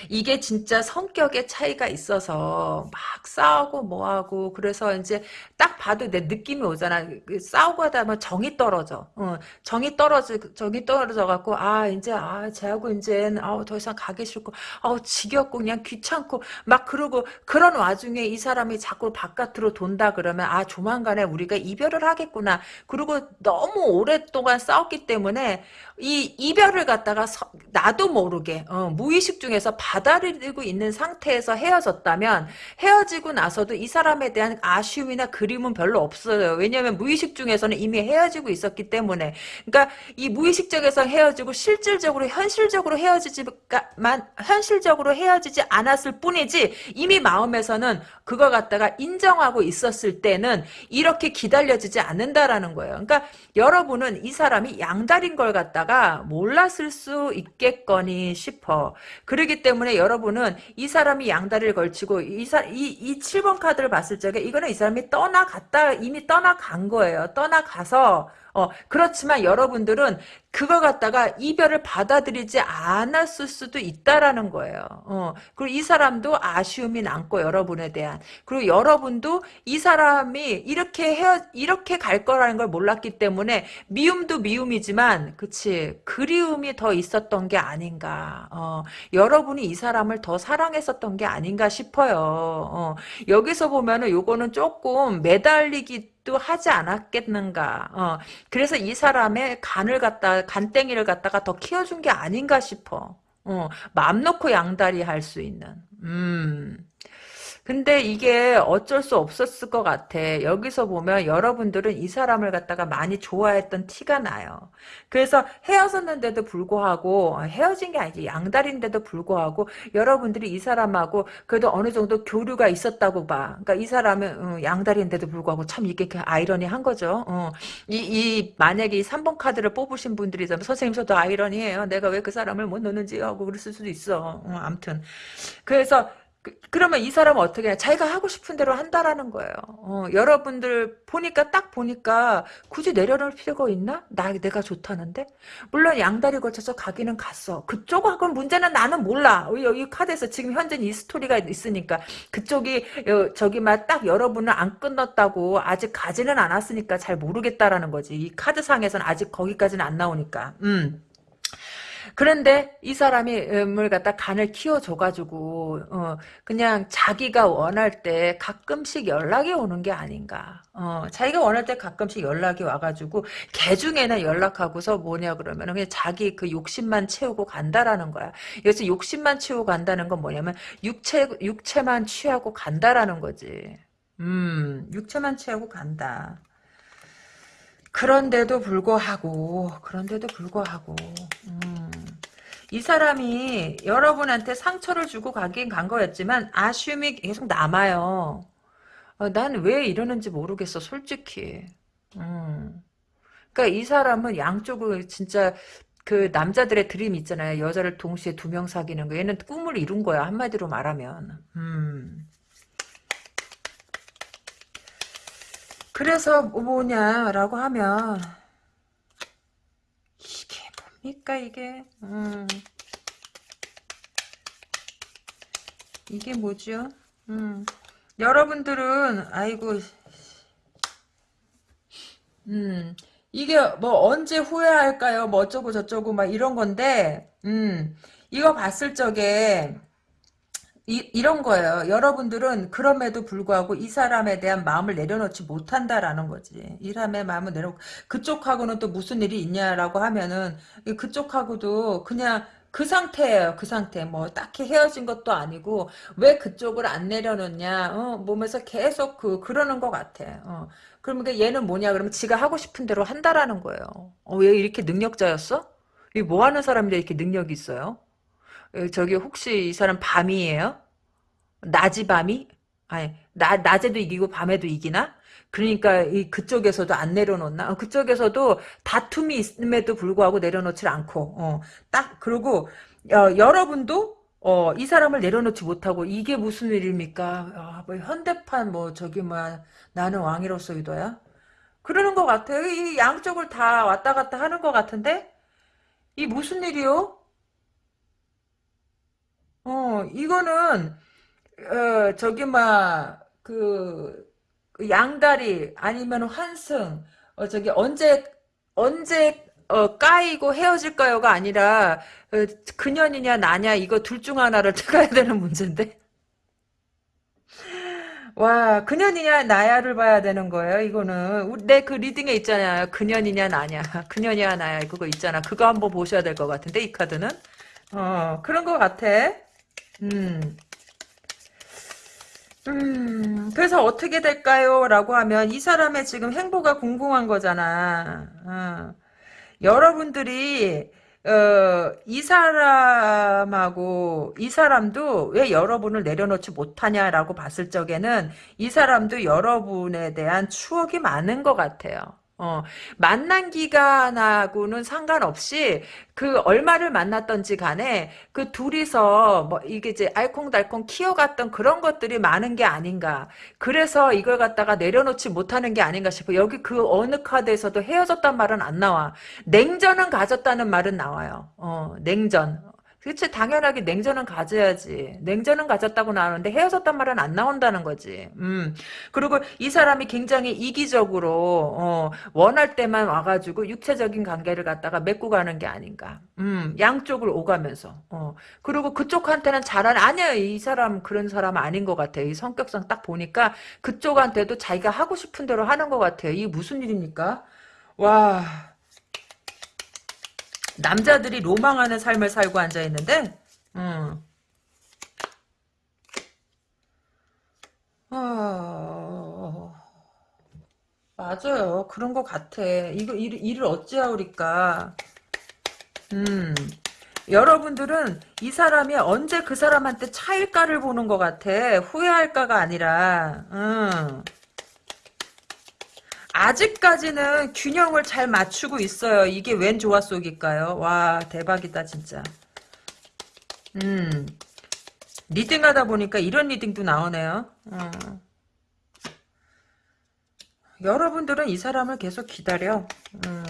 이게 진짜 성격의 차이가 있어서 막 싸우고 뭐하고 그래서 이제 딱 봐도 내 느낌이 오잖아. 그 싸우고 하다 보면 정이 떨어져. 어, 정이 떨어져 정이 떨어져 갖고 아 이제 아 쟤하고 이제 아우 더 이상 가기 싫고 아우 지겹고 그냥 귀찮고 막 그러고 그런 와중에 이 사람이 자꾸 바깥으로 돈다 그러면 아 조만간에 우리가 이별을 하겠구나. 그리고 너무 오랫동안 싸웠기 때문에 이 이별을 갖다가 서, 나도 모르게 어, 무의식 중에서 받아들이고 있는 상태에서 헤어졌다면 헤어지고 나서도 이 사람에 대한 아쉬움이나 그림은 별로 없어요. 왜냐하면 무의식 중에서는 이미 헤어지고 있었기 때문에 그러니까 이 무의식적에서 헤어지고 실질적으로 현실적으로 헤어지지만 현실적으로 헤어지지 않았을 뿐이지 이미 마음에서는 그거 갖다가 인정하고 있었을 때는 이렇게 기다려지지 않는다라는 거예요. 그러니까 여러분은 이 사람이 양다리인 걸 갖다가 몰랐을 수 있겠거니 싶어. 그러기 때문에 때문에 여러분은 이 사람이 양다리를 걸치고 이, 사, 이, 이 7번 카드를 봤을 적에 이거는 이 사람이 떠나갔다 이미 떠나간 거예요. 떠나가서 어, 그렇지만 여러분들은 그걸 갖다가 이별을 받아들이지 않았을 수도 있다라는 거예요. 어, 그리고 이 사람도 아쉬움이 남고 여러분에 대한 그리고 여러분도 이 사람이 이렇게 헤어 이렇게 갈 거라는 걸 몰랐기 때문에 미움도 미움이지만 그치 그리움이 더 있었던 게 아닌가. 어, 여러분이 이 사람을 더 사랑했었던 게 아닌가 싶어요. 어, 여기서 보면은 요거는 조금 매달리기 또 하지 않았겠는가. 어, 그래서 이 사람의 간을 갖다 간땡이를 갖다가 더 키워준 게 아닌가 싶어. 어, 마음 놓고 양다리 할 수 있는. 음. 근데 이게 어쩔 수 없었을 것 같아. 여기서 보면 여러분들은 이 사람을 갖다가 많이 좋아했던 티가 나요. 그래서 헤어졌는데도 불구하고 헤어진 게 아니지 양다리인데도 불구하고 여러분들이 이 사람하고 그래도 어느 정도 교류가 있었다고 봐. 그러니까 이 사람은 어, 양다리인데도 불구하고 참 이게 그 아이러니한 거죠. 어. 이, 이 만약에 이 3번 카드를 뽑으신 분들이라면 선생님 저도 아이러니해요. 내가 왜 그 사람을 못 넣는지 하고 그랬을 수도 있어. 어, 아무튼 그래서 그, 러면 이 사람은 어떻게 해? 자기가 하고 싶은 대로 한다라는 거예요. 어, 여러분들 보니까 딱 보니까 굳이 내려놓을 필요가 있나? 나 내가 좋다는데 물론 양다리 거쳐서 가기는 갔어. 그쪽하고는 문제는 나는 몰라. 여기 카드에서 지금 현재 이 스토리가 있으니까 그쪽이 저기 막 딱 여러분을 안 끊었다고 아직 가지는 않았으니까 잘 모르겠다라는 거지. 이 카드 상에서는 아직 거기까지는 안 나오니까. 음. 그런데 이 사람이 을 갖다 간을 키워줘가지고 어, 그냥 자기가 원할 때 가끔씩 연락이 오는 게 아닌가. 어, 자기가 원할 때 가끔씩 연락이 와가지고 개 중에는 연락하고서 뭐냐 그러면 그냥 자기 그 욕심만 채우고 간다라는 거야. 여기서 욕심만 채우고 간다는 건 뭐냐면 육체 육체만 취하고 간다라는 거지. 음, 육체만 취하고 간다. 그런데도 불구하고 그런데도 불구하고 음, 이 사람이 여러분한테 상처를 주고 가긴 간 거였지만 아쉬움이 계속 남아요. 어, 난왜 이러는지 모르겠어 솔직히. 음. 그러니까 이 사람은 양쪽을 진짜 그 남자들의 드림 있잖아요. 여자를 동시에 두 명 사귀는 거. 얘는 꿈을 이룬 거야 한마디로 말하면. 음. 그래서 뭐냐라고 하면 뭡니까 이게 음. 이게 뭐죠? 음. 여러분들은 아이고 음. 이게 뭐 언제 후회할까요? 뭐 어쩌고 저쩌고 막 이런 건데 음. 이거 봤을 적에 이, 이런 거예요. 여러분들은 그럼에도 불구하고 이 사람에 대한 마음을 내려놓지 못한다라는 거지. 이 사람의 마음을 내려 그쪽하고는 또 무슨 일이 있냐라고 하면은 그쪽하고도 그냥 그 상태예요. 그 상태. 뭐 딱히 헤어진 것도 아니고 왜 그쪽을 안 내려놓냐. 어, 몸에서 계속 그 그러는 것 같아. 어. 그러면 얘는 뭐냐? 그러면 지가 하고 싶은 대로 한다라는 거예요. 어, 왜 이렇게 능력자였어? 이뭐 하는 사람인데 이렇게 능력이 있어요? 어, 저기 혹시 이 사람 밤이에요? 낮이 밤이? 아니 나, 낮에도 이기고 밤에도 이기나? 그러니까 이 그쪽에서도 안 내려놓나? 어, 그쪽에서도 다툼이 있음에도 불구하고 내려놓질 않고 어, 딱 그리고 어, 여러분도 어, 이 사람을 내려놓지 못하고 이게 무슨 일입니까? 아, 뭐 현대판 뭐 저기 뭐 나는 왕이로서 이도야? 그러는 것 같아요. 이 양쪽을 다 왔다 갔다 하는 것 같은데 이 무슨 일이요? 어, 이거는, 어, 저기, 막, 그, 그 양다리, 아니면 환승, 어, 저기, 언제, 언제, 어, 까이고 헤어질까요가 아니라, 어, 그년이냐, 나냐, 이거 둘 중 하나를 *laughs* 택해야 되는 문제인데. 와, 그년이냐, 나야를 봐야 되는 거예요, 이거는. 내 그 리딩에 있잖아요. 그년이냐, 나냐. 그년이야, 나야. 그거 있잖아. 그거 한번 보셔야 될 것 같은데, 이 카드는. 어, 그런 것 같아. 음. 음, 그래서 어떻게 될까요? 라고 하면 이 사람의 지금 행보가 궁금한 거잖아. 어. 여러분들이 어, 이 사람하고 이 사람도 왜 여러분을 내려놓지 못하냐라고 봤을 적에는 이 사람도 여러분에 대한 추억이 많은 것 같아요. 어, 만난 기간하고는 상관없이 그 얼마를 만났던지 간에 그 둘이서 뭐 이게 이제 알콩달콩 키워갔던 그런 것들이 많은 게 아닌가. 그래서 이걸 갖다가 내려놓지 못하는 게 아닌가 싶어. 여기 그 어느 카드에서도 헤어졌단 말은 안 나와. 냉전은 가졌다는 말은 나와요. 어, 냉전. 그치 당연하게 냉전은 가져야지. 냉전은 가졌다고 나오는데 헤어졌단 말은 안 나온다는 거지. 음. 그리고 이 사람이 굉장히 이기적으로 어, 원할 때만 와가지고 육체적인 관계를 갖다가 맺고 가는 게 아닌가. 음. 양쪽을 오가면서. 어. 그리고 그쪽한테는 잘하는 아니야 이 사람 그런 사람 아닌 것 같아. 이 성격상 딱 보니까 그쪽한테도 자기가 하고 싶은 대로 하는 것 같아요. 이게 무슨 일입니까? 와. 남자들이 로망하는 삶을 살고 앉아있는데 음. 어... 맞아요. 그런 것 같아. 이거 일, 일을 어찌하오리까. 음. 여러분들은 이 사람이 언제 그 사람한테 차일까를 보는 것 같아. 후회할까가 아니라. 음. 아직까지는 균형을 잘 맞추고 있어요. 이게 웬 조화 속일까요? 와 대박이다 진짜. 음. 리딩하다 보니까 이런 리딩도 나오네요. 어. 여러분들은 이 사람을 계속 기다려. 음,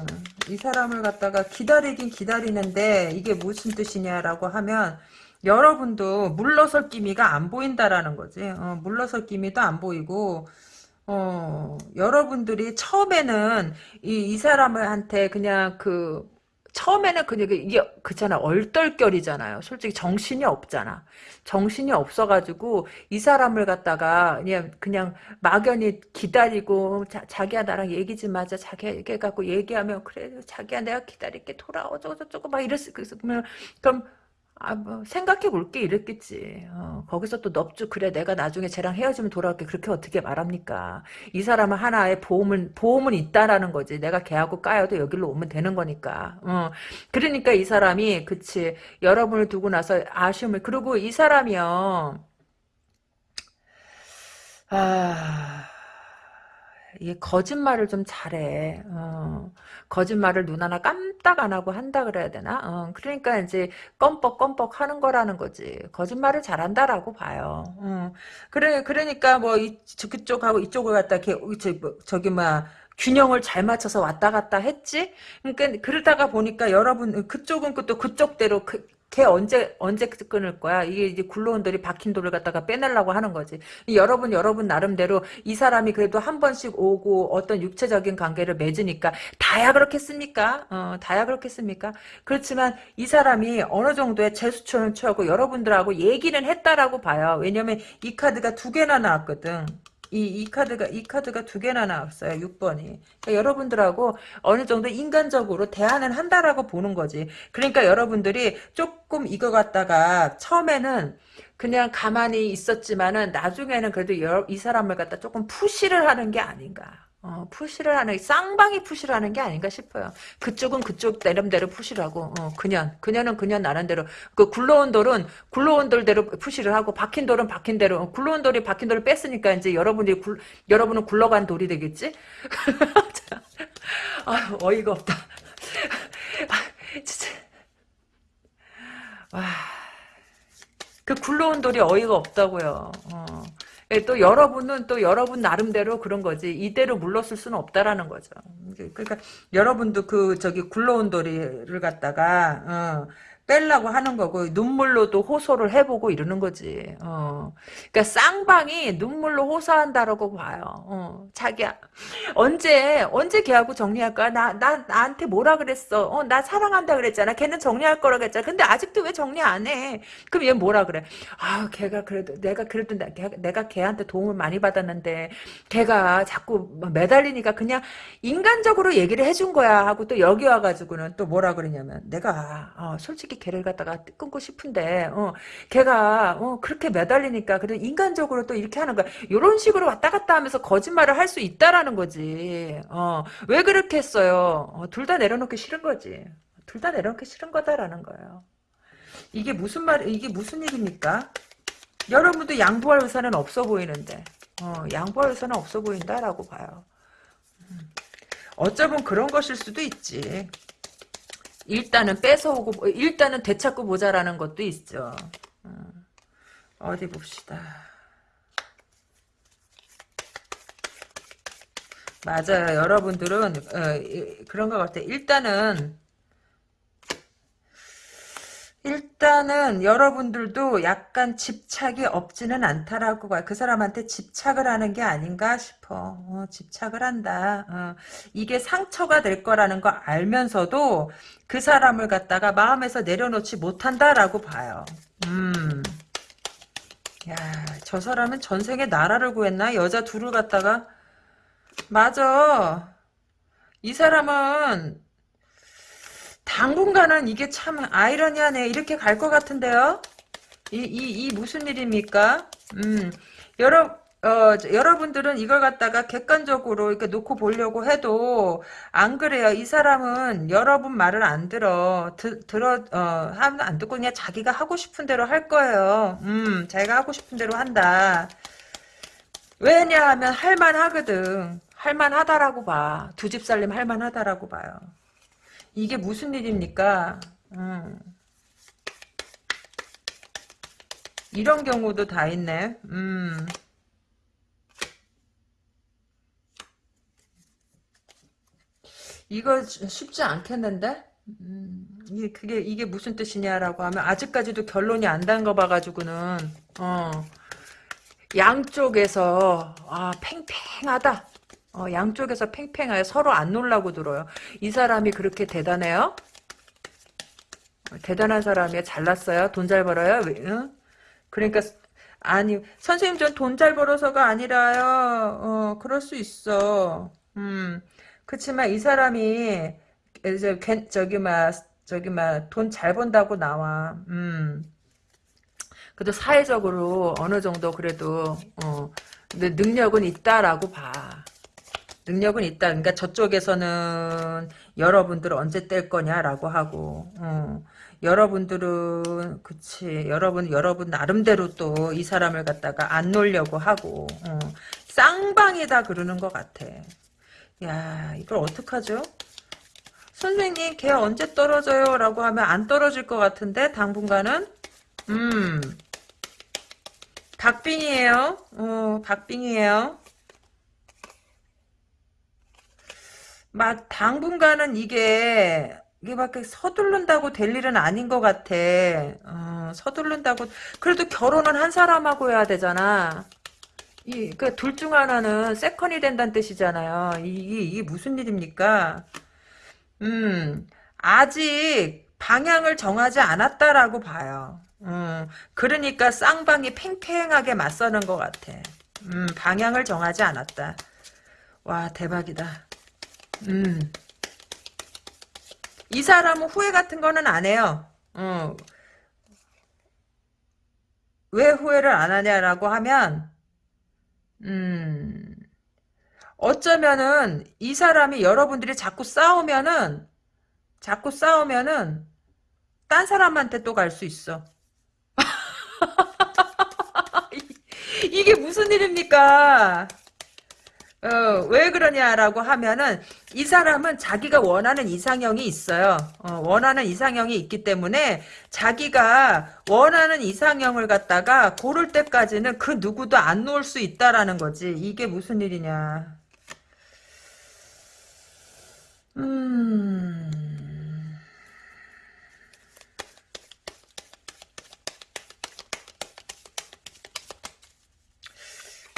이 사람을 갖다가 기다리긴 기다리는데 이게 무슨 뜻이냐라고 하면 여러분도 물러설 기미가 안 보인다라는 거지. 어, 물러설 기미도 안 보이고 어, 여러분들이 처음에는 이, 이 사람을 한테 그냥 그 처음에는 그냥 이게 그잖아 얼떨결이잖아요. 솔직히 정신이 없잖아. 정신이 없어가지고 이 사람을 갖다가 그냥 그냥 막연히 기다리고 자, 기야 나랑 얘기 좀 하자. 자기야 이렇게 갖고 얘기하면 그래 자기야 내가 기다릴게 돌아오 저거 저거 막 이랬을 그러면 그럼 아, 뭐, 생각해 볼게, 이랬겠지. 어, 거기서 또 넙죽, 그래, 내가 나중에 쟤랑 헤어지면 돌아올게. 그렇게 어떻게 말합니까? 이 사람은 하나의 보험은, 보험은 있다라는 거지. 내가 걔하고 까여도 여기로 오면 되는 거니까. 어, 그러니까 이 사람이, 그치, 여러분을 두고 나서 아쉬움을, 그리고 이 사람이요, 아, 이게 거짓말을 좀 잘해. 어, 거짓말을 눈 하나 깜딱 안 하고 한다 그래야 되나? 어, 그러니까 이제 껌뻑껌뻑 하는 거라는 거지. 거짓말을 잘한다라고 봐요. 어, 그래 그러니까 뭐 이, 그쪽하고 이쪽을 갖다 이렇게 저기, 뭐, 저기 막 균형을 잘 맞춰서 왔다 갔다 했지? 그러니까 그러다가 보니까 여러분 그쪽은 또 그쪽대로 그, 걔 언제 언제 끊을 거야? 이게 이제 굴러온 돌이 박힌 돌을 갖다가 빼내려고 하는 거지. 여러분 여러분 나름대로 이 사람이 그래도 한 번씩 오고 어떤 육체적인 관계를 맺으니까 다야 그렇겠습니까? 어, 다야 그렇겠습니까? 그렇지만 이 사람이 어느 정도의 제수처는 취하고 여러분들하고 얘기는 했다라고 봐요. 왜냐면 이 카드가 두 개나 나왔거든. 이, 이 카드가, 이 카드가 두 개나 나왔어요. 6번이. 그러니까 여러분들하고 어느 정도 인간적으로 대화는 한다라고 보는 거지. 그러니까 여러분들이 조금 이거 갖다가 처음에는 그냥 가만히 있었지만은 나중에는 그래도 여, 이 사람을 갖다 조금 푸시를 하는 게 아닌가. 어, 푸시를 하는 쌍방이 푸시를 하는 게 아닌가 싶어요. 그쪽은 그쪽 나름대로 푸시를 하고 어, 그년 그년은 그년 나름대로 그 굴러온 돌은 굴러온 돌대로 푸시를 하고 박힌 돌은 박힌 대로 어, 굴러온 돌이 박힌 돌을 뺐으니까 이제 여러분들이 굴, 여러분은 굴러간 돌이 되겠지? *laughs* 아 어이가 없다. 아, *laughs* 진짜 와. 그 굴러온 돌이 어이가 없다고요. 어. 예, 또 여러분은 또 여러분 나름대로 그런 거지 이대로 물렀을 수는 없다라는 거죠. 그러니까 여러분도 그 저기 굴러온 도리를 갖다가 어, 뺄라고 하는 거고 눈물로도 호소를 해보고 이러는 거지. 어. 그러니까 쌍방이 눈물로 호소한다라고 봐요. 어. 자기야 언제 언제 걔하고 정리할 거야? 나, 나 나한테 뭐라 그랬어? 어, 나 사랑한다 그랬잖아. 걔는 정리할 거라 그랬잖아. 근데 아직도 왜 정리 안 해? 그럼 얘 뭐라 그래? 아 걔가 그래도 내가 그래도 내가, 내가 걔한테 도움을 많이 받았는데 걔가 자꾸 매달리니까 그냥 인간적으로 얘기를 해준 거야 하고 또 여기 와가지고는 또 뭐라 그러냐면 내가 어, 솔직히 걔를 갖다가 끊고 싶은데 어, 걔가 어, 그렇게 매달리니까 그래 인간적으로 또 이렇게 하는 거야. 이런 식으로 왔다 갔다 하면서 거짓말을 할 수 있다라는 거지. 어, 왜 그렇게 했어요? 어, 둘 다 내려놓기 싫은 거지. 둘 다 내려놓기 싫은 거다라는 거예요. 이게 무슨 말, 이게 무슨 일입니까? 여러분도 양보할 의사는 없어 보이는데, 어, 양보할 의사는 없어 보인다라고 봐요. 음. 어쩌면 그런 것일 수도 있지. 일단은 뺏어오고 일단은 되찾고 보자라는 것도 있죠. 어, 어디 봅시다. 맞아요. 여러분들은 어, 그런 것 같아요. 일단은 일단은 여러분들도 약간 집착이 없지는 않다라고 그 사람한테 집착을 하는 게 아닌가 싶어. 어, 집착을 한다. 어, 이게 상처가 될 거라는 거 알면서도 그 사람을 갖다가 마음에서 내려놓지 못한다라고 봐요. 음. 야, 저 사람은 전생에 나라를 구했나? 여자 둘을 갖다가 맞아. 이 사람은 당분간은 이게 참 아이러니하네. 이렇게 갈 것 같은데요? 이, 이, 이 무슨 일입니까? 음, 여러, 어, 여러분들은 이걸 갖다가 객관적으로 이렇게 놓고 보려고 해도 안 그래요. 이 사람은 여러분 말을 안 들어. 드, 들어, 어, 하면 안 듣고 그냥 자기가 하고 싶은 대로 할 거예요. 음, 자기가 하고 싶은 대로 한다. 왜냐하면 할만하거든. 할만하다라고 봐. 두 집 살림 할만하다라고 봐요. 이게 무슨 일입니까? 음. 이런 경우도 다 있네. 음. 이거 쉽지 않겠는데? 음, 이게, 그게, 이게 무슨 뜻이냐라고 하면, 아직까지도 결론이 안 단 거 봐가지고는, 어, 양쪽에서, 아, 팽팽하다. 어, 양쪽에서 팽팽하게 서로 안 놀라고 들어요. 이 사람이 그렇게 대단해요? 대단한 사람이야. 잘났어요? 돈 잘 벌어요? 응? 그러니까, 아니, 선생님 전 돈 잘 벌어서가 아니라요. 어, 그럴 수 있어. 음. 그치만 이 사람이 이제 괜- 저기 막 저기 막 돈 잘 번다고 나와. 음. 그래도 사회적으로 어느 정도 그래도 어 능력은 있다라고 봐. 능력은 있다. 그러니까 저쪽에서는 여러분들 언제 뗄 거냐라고 하고, 어. 여러분들은 그치 여러분 여러분 나름대로 또 이 사람을 갖다가 안 놀려고 하고, 어. 쌍방이다 그러는 것 같아. 야, 이걸 어떡하죠? 선생님, 걔 언제 떨어져요? 라고 하면 안 떨어질 것 같은데, 당분간은? 음, 박빙이에요. 어, 박빙이에요. 막, 당분간은 이게, 이게 막 서두른다고 될 일은 아닌 것 같아. 어, 서두른다고, 그래도 결혼은 한 사람하고 해야 되잖아. 이, 그, 둘중 하나는 세컨이 된다는 뜻이잖아요. 이게, 이게 무슨 일입니까? 음, 아직 방향을 정하지 않았다라고 봐요. 음, 그러니까 쌍방이 팽팽하게 맞서는 것 같아. 음, 방향을 정하지 않았다. 와, 대박이다. 음, 이 사람은 후회 같은 거는 안 해요. 어, 왜 후회를 안 하냐라고 하면, 음, 어쩌면은 이 사람이 여러분들이 자꾸 싸우면은 자꾸 싸우면은 딴 사람한테 또 갈 수 있어. *laughs* 이게 무슨 일입니까? 어, 왜 그러냐라고 하면은 이 사람은 자기가 원하는 이상형이 있어요. 어, 원하는 이상형이 있기 때문에 자기가 원하는 이상형을 갖다가 고를 때까지는 그 누구도 안 놓을 수 있다라는 거지. 이게 무슨 일이냐. 음.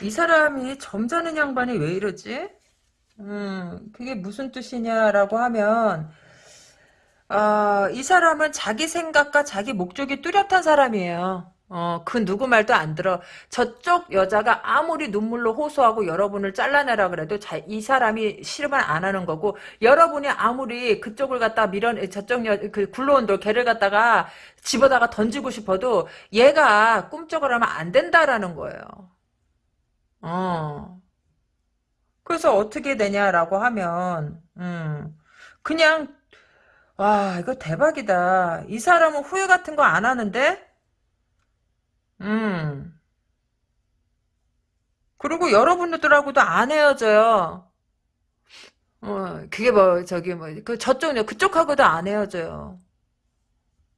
이 사람이 점잖은 양반이 왜 이러지? 음, 그게 무슨 뜻이냐라고 하면, 아, 이 사람은 자기 생각과 자기 목적이 뚜렷한 사람이에요. 어, 그 누구 말도 안 들어. 저쪽 여자가 아무리 눈물로 호소하고 여러분을 잘라내라 그래도 자, 이 사람이 싫으면 안 하는 거고, 여러분이 아무리 그쪽을 갖다 밀어, 저쪽 여, 그 굴러온 돌, 걔를 갖다가 집어다가 던지고 싶어도 얘가 꿈쩍을 하면 안 된다라는 거예요. 어. 그래서 어떻게 되냐라고 하면, 음, 그냥, 와, 이거 대박이다. 이 사람은 후회 같은 거 안 하는데? 음. 그리고 여러분들하고도 안 헤어져요. 어, 그게 뭐, 저기 뭐, 그 저쪽, 그쪽하고도 안 헤어져요.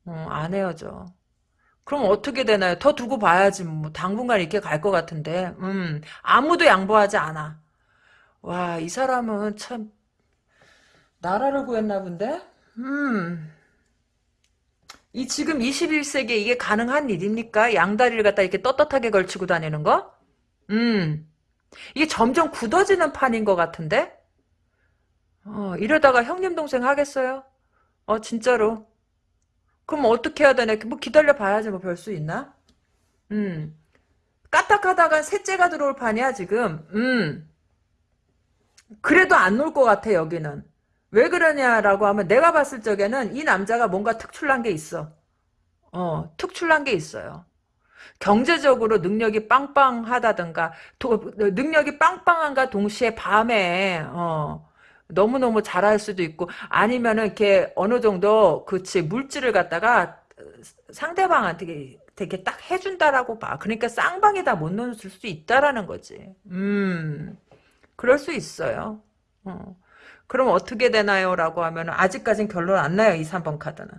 어, 안 헤어져. 그럼 어떻게 되나요? 더 두고 봐야지, 뭐. 당분간 이렇게 갈 것 같은데. 음, 아무도 양보하지 않아. 와, 이 사람은 참, 나라를 구했나 본데? 음, 이 지금 21세기에 이게 가능한 일입니까? 양다리를 갖다 이렇게 떳떳하게 걸치고 다니는 거? 음, 이게 점점 굳어지는 판인 것 같은데? 어, 이러다가 형님 동생 하겠어요? 어, 진짜로. 그럼 어떻게 해야 되나? 뭐 기다려 봐야지 뭐 별 수 있나? 음, 까딱하다가 셋째가 들어올 판이야, 지금. 음, 그래도 안 놀 것 같아, 여기는. 왜 그러냐라고 하면 내가 봤을 적에는 이 남자가 뭔가 특출난 게 있어. 어, 특출난 게 있어요. 경제적으로 능력이 빵빵하다든가 도, 능력이 빵빵한가 동시에 밤에 어, 너무너무 잘할 수도 있고 아니면은 이렇게 어느 정도 그치 물질을 갖다가 상대방한테 되게 딱 해준다라고 봐. 그러니까 쌍방에다 못 넣을 수 있다라는 거지. 음, 그럴 수 있어요. 어. 그럼 어떻게 되나요? 라고 하면 아직까진 결론 안 나요. 이 3번 카드는.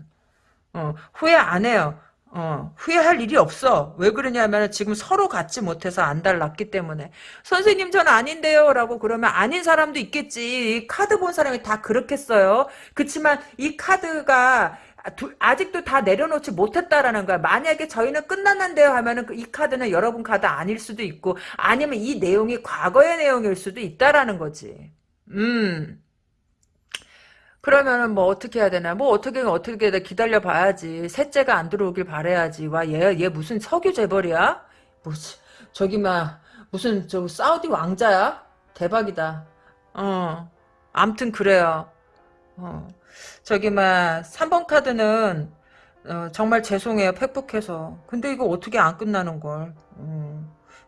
어, 후회 안 해요. 어, 후회할 일이 없어. 왜 그러냐면 지금 서로 갖지 못해서 안 달랐기 때문에. 선생님 전 아닌데요. 라고 그러면 아닌 사람도 있겠지. 이 카드 본 사람이 다 그렇겠어요. 그치만 이 카드가 아직도 다 내려놓지 못했다라는 거야. 만약에 저희는 끝났는데요 하면은 그이 카드는 여러분 카드 아닐 수도 있고 아니면 이 내용이 과거의 내용일 수도 있다라는 거지. 음. 그러면은 뭐 어떻게 해야 되나? 뭐 어떻게 어떻게 해 기다려 봐야지. 셋째가 안 들어오길 바래야지. 와 얘 얘 무슨 석유 재벌이야? 뭐지? 저기 막 무슨 저 사우디 왕자야? 대박이다. 어. 암튼 그래요. 어. 저기 막 3번 카드는 어, 정말 죄송해요. 팩폭해서. 근데 이거 어떻게 안 끝나는 걸. 음.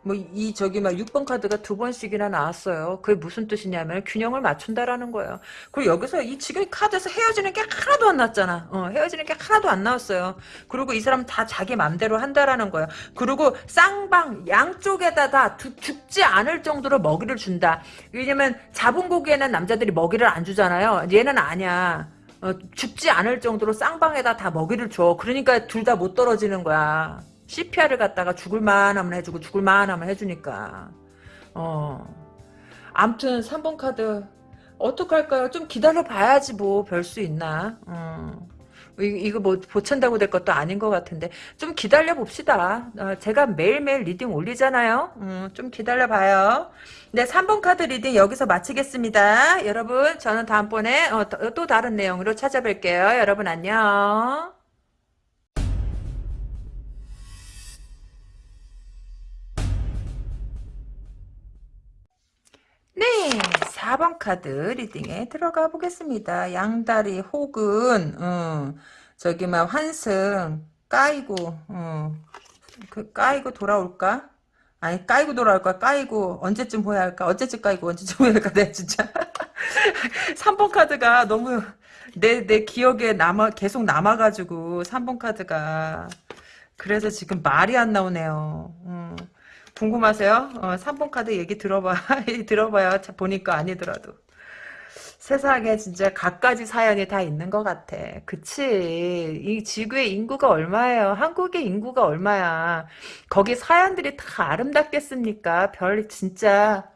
뭐 이 저기 막 6번 카드가 두 번씩이나 나왔어요. 그게 무슨 뜻이냐면 균형을 맞춘다라는 거예요. 그리고 여기서 이 지금 카드에서 헤어지는 게 하나도 안 났잖아. 어, 헤어지는 게 하나도 안 나왔어요. 그리고 이 사람 다 자기 맘대로 한다라는 거예요. 그리고 쌍방 양쪽에다 다 두, 죽지 않을 정도로 먹이를 준다. 왜냐면 잡은 고기에는 남자들이 먹이를 안 주잖아요. 얘는 아니야. 어, 죽지 않을 정도로 쌍방에다 다 먹이를 줘. 그러니까 둘 다 못 떨어지는 거야. CPR을 갖다가 죽을만 하면 해주고 죽을만 하면 해주니까 어 암튼 3번 카드 어떡할까요? 좀 기다려 봐야지 뭐 별 수 있나 어. 이 거 뭐 보챈다고 될 것도 아닌 것 같은데 좀 기다려 봅시다. 어, 제가 매일매일 reading 올리잖아요. 음, 좀 기다려 봐요. 네, 3번 카드 reading 여기서 마치겠습니다. 여러분 저는 다음번에 어, 또 다른 내용으로 찾아뵐게요. 여러분 안녕. 4번 카드 리딩에 들어가 보겠습니다. 양다리 혹은 어, 저기 막 환승 까이고 어, 그 까이고 돌아올까? 아니 까이고 돌아올까? 까이고 언제쯤 보야 할까? 언제쯤 까이고 언제쯤 보야 할까? 내 *laughs* 진짜 *laughs* 3번 카드가 너무 내 내 기억에 남아 계속 남아가지고 3번 카드가 그래서 지금 말이 안 나오네요. 음. 궁금하세요? 어, 3번 카드 얘기 들어봐. *laughs* 들어봐요. 보니까 아니더라도. 세상에 진짜 갖가지 사연이 다 있는 것 같아. 그치. 이 지구의 인구가 얼마예요? 한국의 인구가 얼마야? 거기 사연들이 다 아름답겠습니까? 별 진짜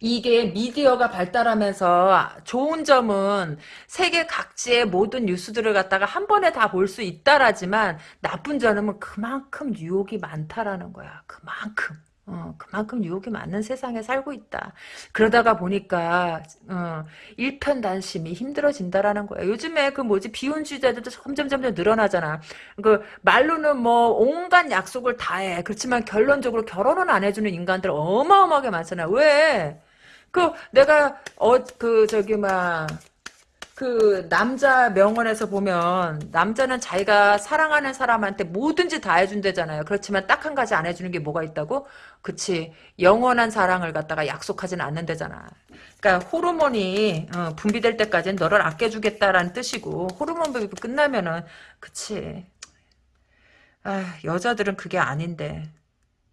이게 미디어가 발달하면서 좋은 점은 세계 각지의 모든 뉴스들을 갖다가 한 번에 다 볼 수 있다라지만 나쁜 점은 그만큼 유혹이 많다라는 거야. 그만큼. 어, 그만큼 유혹이 많은 세상에 살고 있다. 그러다가 보니까 어, 일편단심이 힘들어진다라는 거야. 요즘에 그 뭐지 비혼주의자들도 점점 점점 늘어나잖아. 그 말로는 뭐 온갖 약속을 다 해. 그렇지만 결론적으로 결혼은 안 해주는 인간들 어마어마하게 많잖아. 왜? 그 내가 어 그 저기 막 그 남자 명언에서 보면 남자는 자기가 사랑하는 사람한테 뭐든지 다 해준대잖아요. 그렇지만 딱 한 가지 안 해주는 게 뭐가 있다고? 그치 영원한 사랑을 갖다가 약속하지는 않는데잖아. 그러니까 호르몬이 어, 분비될 때까지는 너를 아껴주겠다라는 뜻이고 호르몬 분비 끝나면은 그치 아, 여자들은 그게 아닌데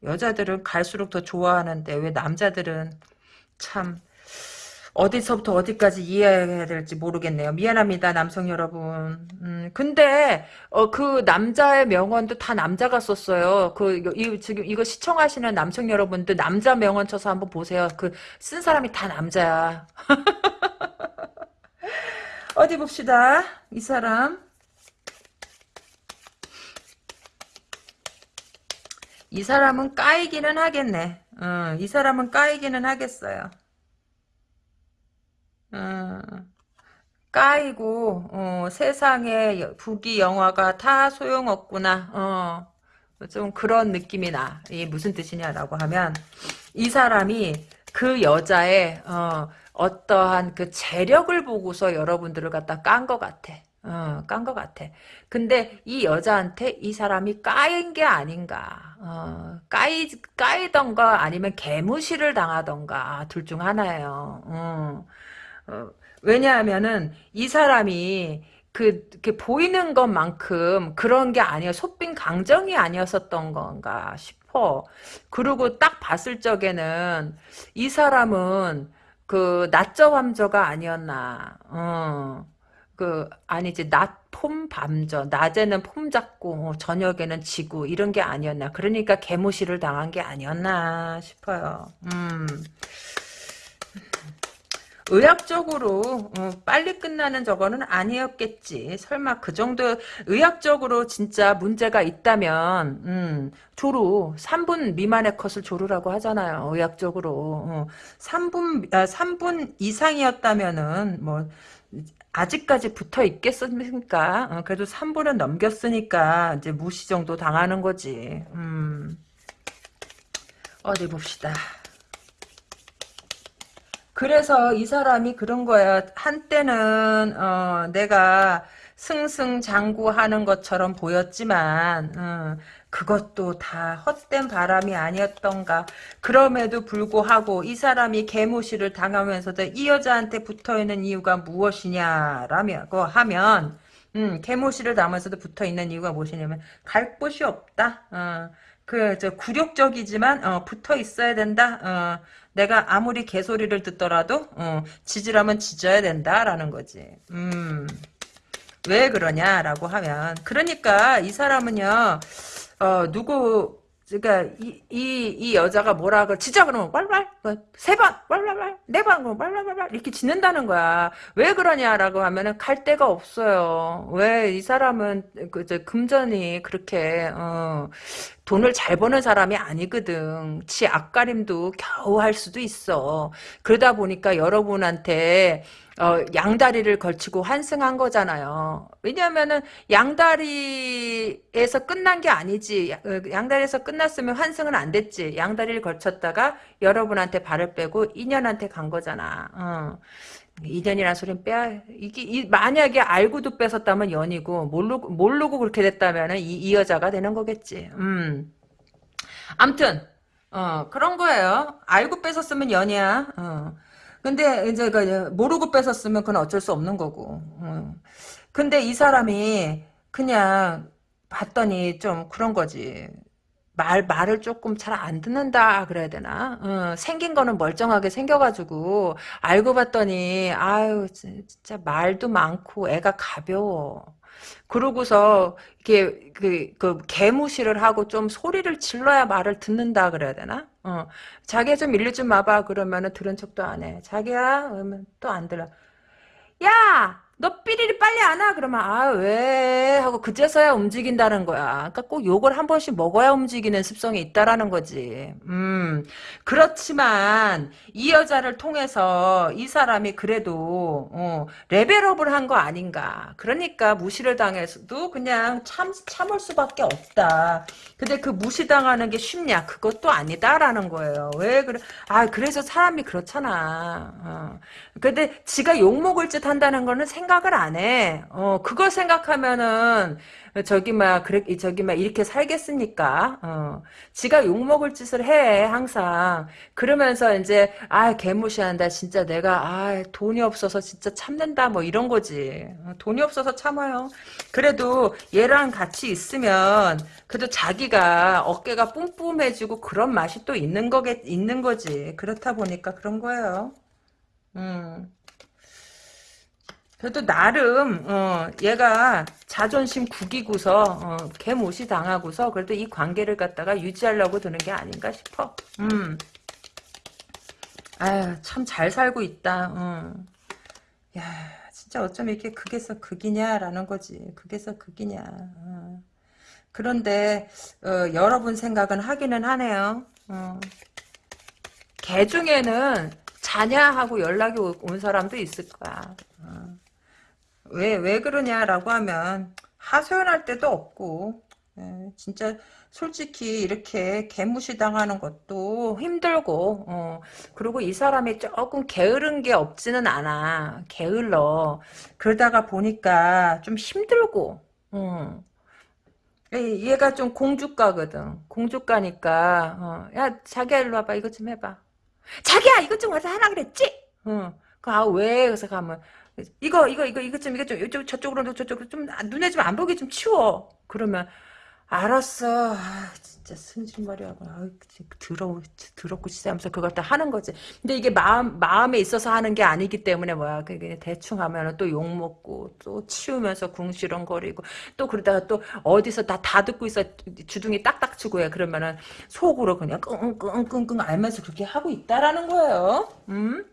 여자들은 갈수록 더 좋아하는데 왜 남자들은 참 어디서부터 어디까지 이해해야 될지 모르겠네요. 미안합니다, 남성 여러분. 음, 근데 어, 그 남자의 명언도 다 남자가 썼어요. 그 이, 지금 이거 시청하시는 남성 여러분들 남자 명언 쳐서 한번 보세요. 그 쓴 사람이 다 남자야. *laughs* 어디 봅시다. 이 사람. 이 사람은 까이기는 하겠네. 어, 이 사람은 까이기는 하겠어요. 어, 까이고 어, 세상에 부귀 영화가 다 소용없구나. 어, 좀 그런 느낌이 나. 이게 무슨 뜻이냐라고 하면 이 사람이 그 여자의 어, 어떠한 그 재력을 보고서 여러분들을 갖다 깐 것 같아. 어, 깐 것 같아. 근데 이 여자한테 이 사람이 까인 게 아닌가. 어, 까이, 까이던가 아니면 개무시를 당하던가 둘 중 하나예요. 어, 어, 왜냐하면은 이 사람이 그, 그 보이는 것만큼 그런 게 아니야. 소빈 강정이 아니었었던 건가 싶어. 그리고 딱 봤을 적에는 이 사람은 그 낮저 함저가 아니었나. 어. 그 아니지 낮폼 밤저 낮에는 폼 잡고 어, 저녁에는 지고 이런 게 아니었나 그러니까 개무시를 당한 게 아니었나 싶어요 음 의학적으로 어, 빨리 끝나는 저거는 아니었겠지. 설마 그 정도 의학적으로 진짜 문제가 있다면 음, 조루 3분 미만의 컷을 조루라고 하잖아요. 의학적으로 어, 3분 아, 3분 이상이었다면은 뭐 아직까지 붙어 있겠습니까? 어, 그래도 3분은 넘겼으니까 이제 무시 정도 당하는 거지. 음. 어디 봅시다. 그래서 이 사람이 그런 거야. 한때는 어, 내가 승승장구하는 것처럼 보였지만 어, 그것도 다 헛된 바람이 아니었던가. 그럼에도 불구하고 이 사람이 개무시를 당하면서도 이 여자한테 붙어있는 이유가 무엇이냐라고 하면 음, 개무시를 당하면서도 붙어있는 이유가 무엇이냐면 갈 곳이 없다. 어, 그, 저, 굴욕적이지만, 어, 붙어 있어야 된다. 어, 내가 아무리 개소리를 듣더라도, 어, 지지라면 지져야 된다라는 거지. 음. 왜 그러냐라고 하면, 그러니까 이 사람은요, 어, 누구, 그러니까 이, 이, 이 여자가 뭐라 그 지자 그러면 뭐, 세번? 왈왈왈? 네번? 그러면 왈왈왈? 이렇게 짓는다는 거야. 왜 그러냐라고 하면은 갈 데가 없어요. 왜 이 사람은 그저 금전이 그렇게 어, 돈을 잘 버는 사람이 아니거든. 치 앞가림도 겨우 할 수도 있어. 그러다 보니까 여러분한테 어, 양다리를 걸치고 환승한 거잖아요. 왜냐면은 양다리에서 끝난 게 아니지. 어, 양다리에서 끝났으면 환승은 안 됐지. 양다리를 걸쳤다가 여러분한테 발을 빼고 인연한테 간 거잖아. 어. 인연이란 소리는 빼야 이게 이, 만약에 알고도 뺏었다면 연이고 모르고 모르고 그렇게 됐다면은 이, 이 여자가 되는 거겠지. 음. 암튼 어 그런 거예요. 알고 뺏었으면 연이야. 어. 근데 이제 그 모르고 뺏었으면 그건 어쩔 수 없는 거고. 어. 근데 이 사람이 그냥 봤더니 좀 그런 거지. 말, 말을 조금 잘 안 듣는다, 그래야 되나? 어, 생긴 거는 멀쩡하게 생겨가지고, 알고 봤더니, 아유, 진짜 말도 많고, 애가 가벼워. 그러고서, 이렇게, 그, 그, 개무시를 하고 좀 소리를 질러야 말을 듣는다, 그래야 되나? 어, 자기야 좀 일리 좀 와봐. 그러면은 들은 척도 안 해. 자기야? 그러면 또 안 들어. 야! 너 삐리리 빨리 안 와? 그러면 아 왜? 하고 그제서야 움직인다는 거야. 그러니까 꼭 욕을 한 번씩 먹어야 움직이는 습성이 있다라는 거지. 음 그렇지만 이 여자를 통해서 이 사람이 그래도 어, 레벨업을 한 거 아닌가. 그러니까 무시를 당해서도 그냥 참 참을 수밖에 없다. 근데 그 무시당하는 게 쉽냐? 그것도 아니다라는 거예요. 왜 그래? 아 그래서 사람이 그렇잖아. 어. 근데 지가 욕 먹을 짓 한다는 거는 생 생각을 안 해. 어, 그걸 생각하면은, 저기, 막, 그래, 저기, 막, 이렇게 살겠습니까? 어, 지가 욕 먹을 짓을 해, 항상. 그러면서 이제, 아, 개무시한다. 진짜 내가, 아, 돈이 없어서 진짜 참는다. 뭐, 이런 거지. 어, 돈이 없어서 참아요. 그래도 얘랑 같이 있으면, 그래도 자기가 어깨가 뿜뿜해지고 그런 맛이 또 있는 거겠, 있는 거지. 그렇다 보니까 그런 거예요. 음. 그래도 나름 어, 얘가 자존심 구기고서 어, 개못이 당하고서 그래도 이 관계를 갖다가 유지하려고 드는 게 아닌가 싶어. 음. 아유 참 잘 살고 있다. 어. 야 진짜 어쩜 이렇게 극에서 극이냐라는 거지. 극에서 극이냐. 어. 그런데 어, 여러분 생각은 하기는 하네요. 어. 개 중에는 자냐 하고 연락이 온 사람도 있을 거야. 어. 왜, 왜 그러냐라고 하면, 하소연할 때도 없고, 예, 진짜 솔직히 이렇게 개무시 당하는 것도 힘들고, 어, 그리고 이 사람이 조금 게으른 게 없지는 않아. 게을러. 그러다가 보니까 좀 힘들고, 어. 얘가 좀 공주가거든. 공주가니까, 어, 야, 자기야, 일로 와봐. 이것 좀 해봐. 자기야, 이것 좀 와서 하라 그랬지? 어. 그, 아, 왜? 그래서 가면, 이거 이거 이거 이거 좀 이거 좀 이쪽 저쪽으로 저쪽으로 좀 눈에 좀 안 보게 좀 치워. 그러면 알았어. 아, 진짜 승질머리하고 아 더러워 더럽고 치사하면서 그걸 다 하는 거지. 근데 이게 마음 마음에 있어서 하는 게 아니기 때문에 뭐야 그게 대충 하면은 또 욕 먹고 또 치우면서 궁시렁거리고 또 그러다가 또 어디서 다 다 듣고 있어 주둥이 딱딱 치고 해 그러면은 속으로 그냥 끙끙끙끙 알면서 그렇게 하고 있다라는 거예요. 음?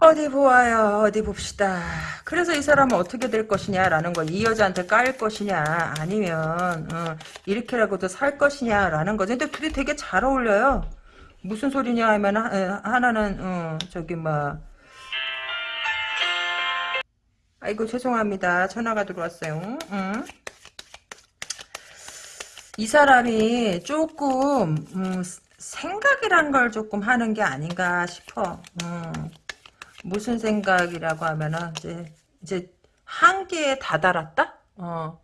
어디 보아요? 어디 봅시다. 그래서 이 사람은 어떻게 될 것이냐라는 걸 이 여자한테 까일 것이냐 아니면 어, 이렇게라고도 살 것이냐라는 거죠. 근데 둘이 되게 잘 어울려요. 무슨 소리냐 하면 하, 하나는 어, 저기 뭐. 아이고 죄송합니다. 전화가 들어왔어요. 응? 이 사람이 조금 음, 생각이란 걸 조금 하는 게 아닌가 싶어. 음. 무슨 생각이라고 하면은 이제 이제 한계에 다다랐다. 어.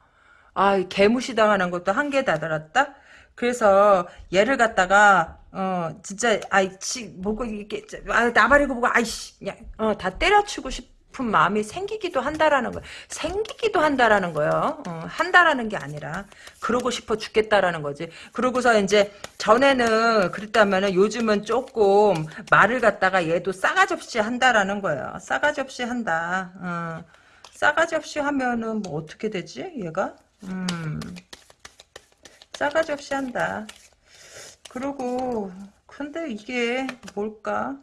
아, 개무시당하는 것도 한계에 다다랐다. 그래서 얘를 갖다가 어 진짜 아이 치 뭐고 이게 아 나발이고 뭐고 아이씨 어다 때려치고 싶 은 마음이 생기기도 한다라는 거야. 생기기도 한다라는 거예요. 어, 한다라는 게 아니라 그러고 싶어 죽겠다라는 거지. 그러고서 이제 전에는 그랬다면은 요즘은 조금 말을 갖다가 얘도 싸가지 없이 한다라는 거예요. 싸가지 없이 한다. 어. 싸가지 없이 하면은 뭐 어떻게 되지? 얘가? 음. 싸가지 없이 한다. 그리고 근데 이게 뭘까?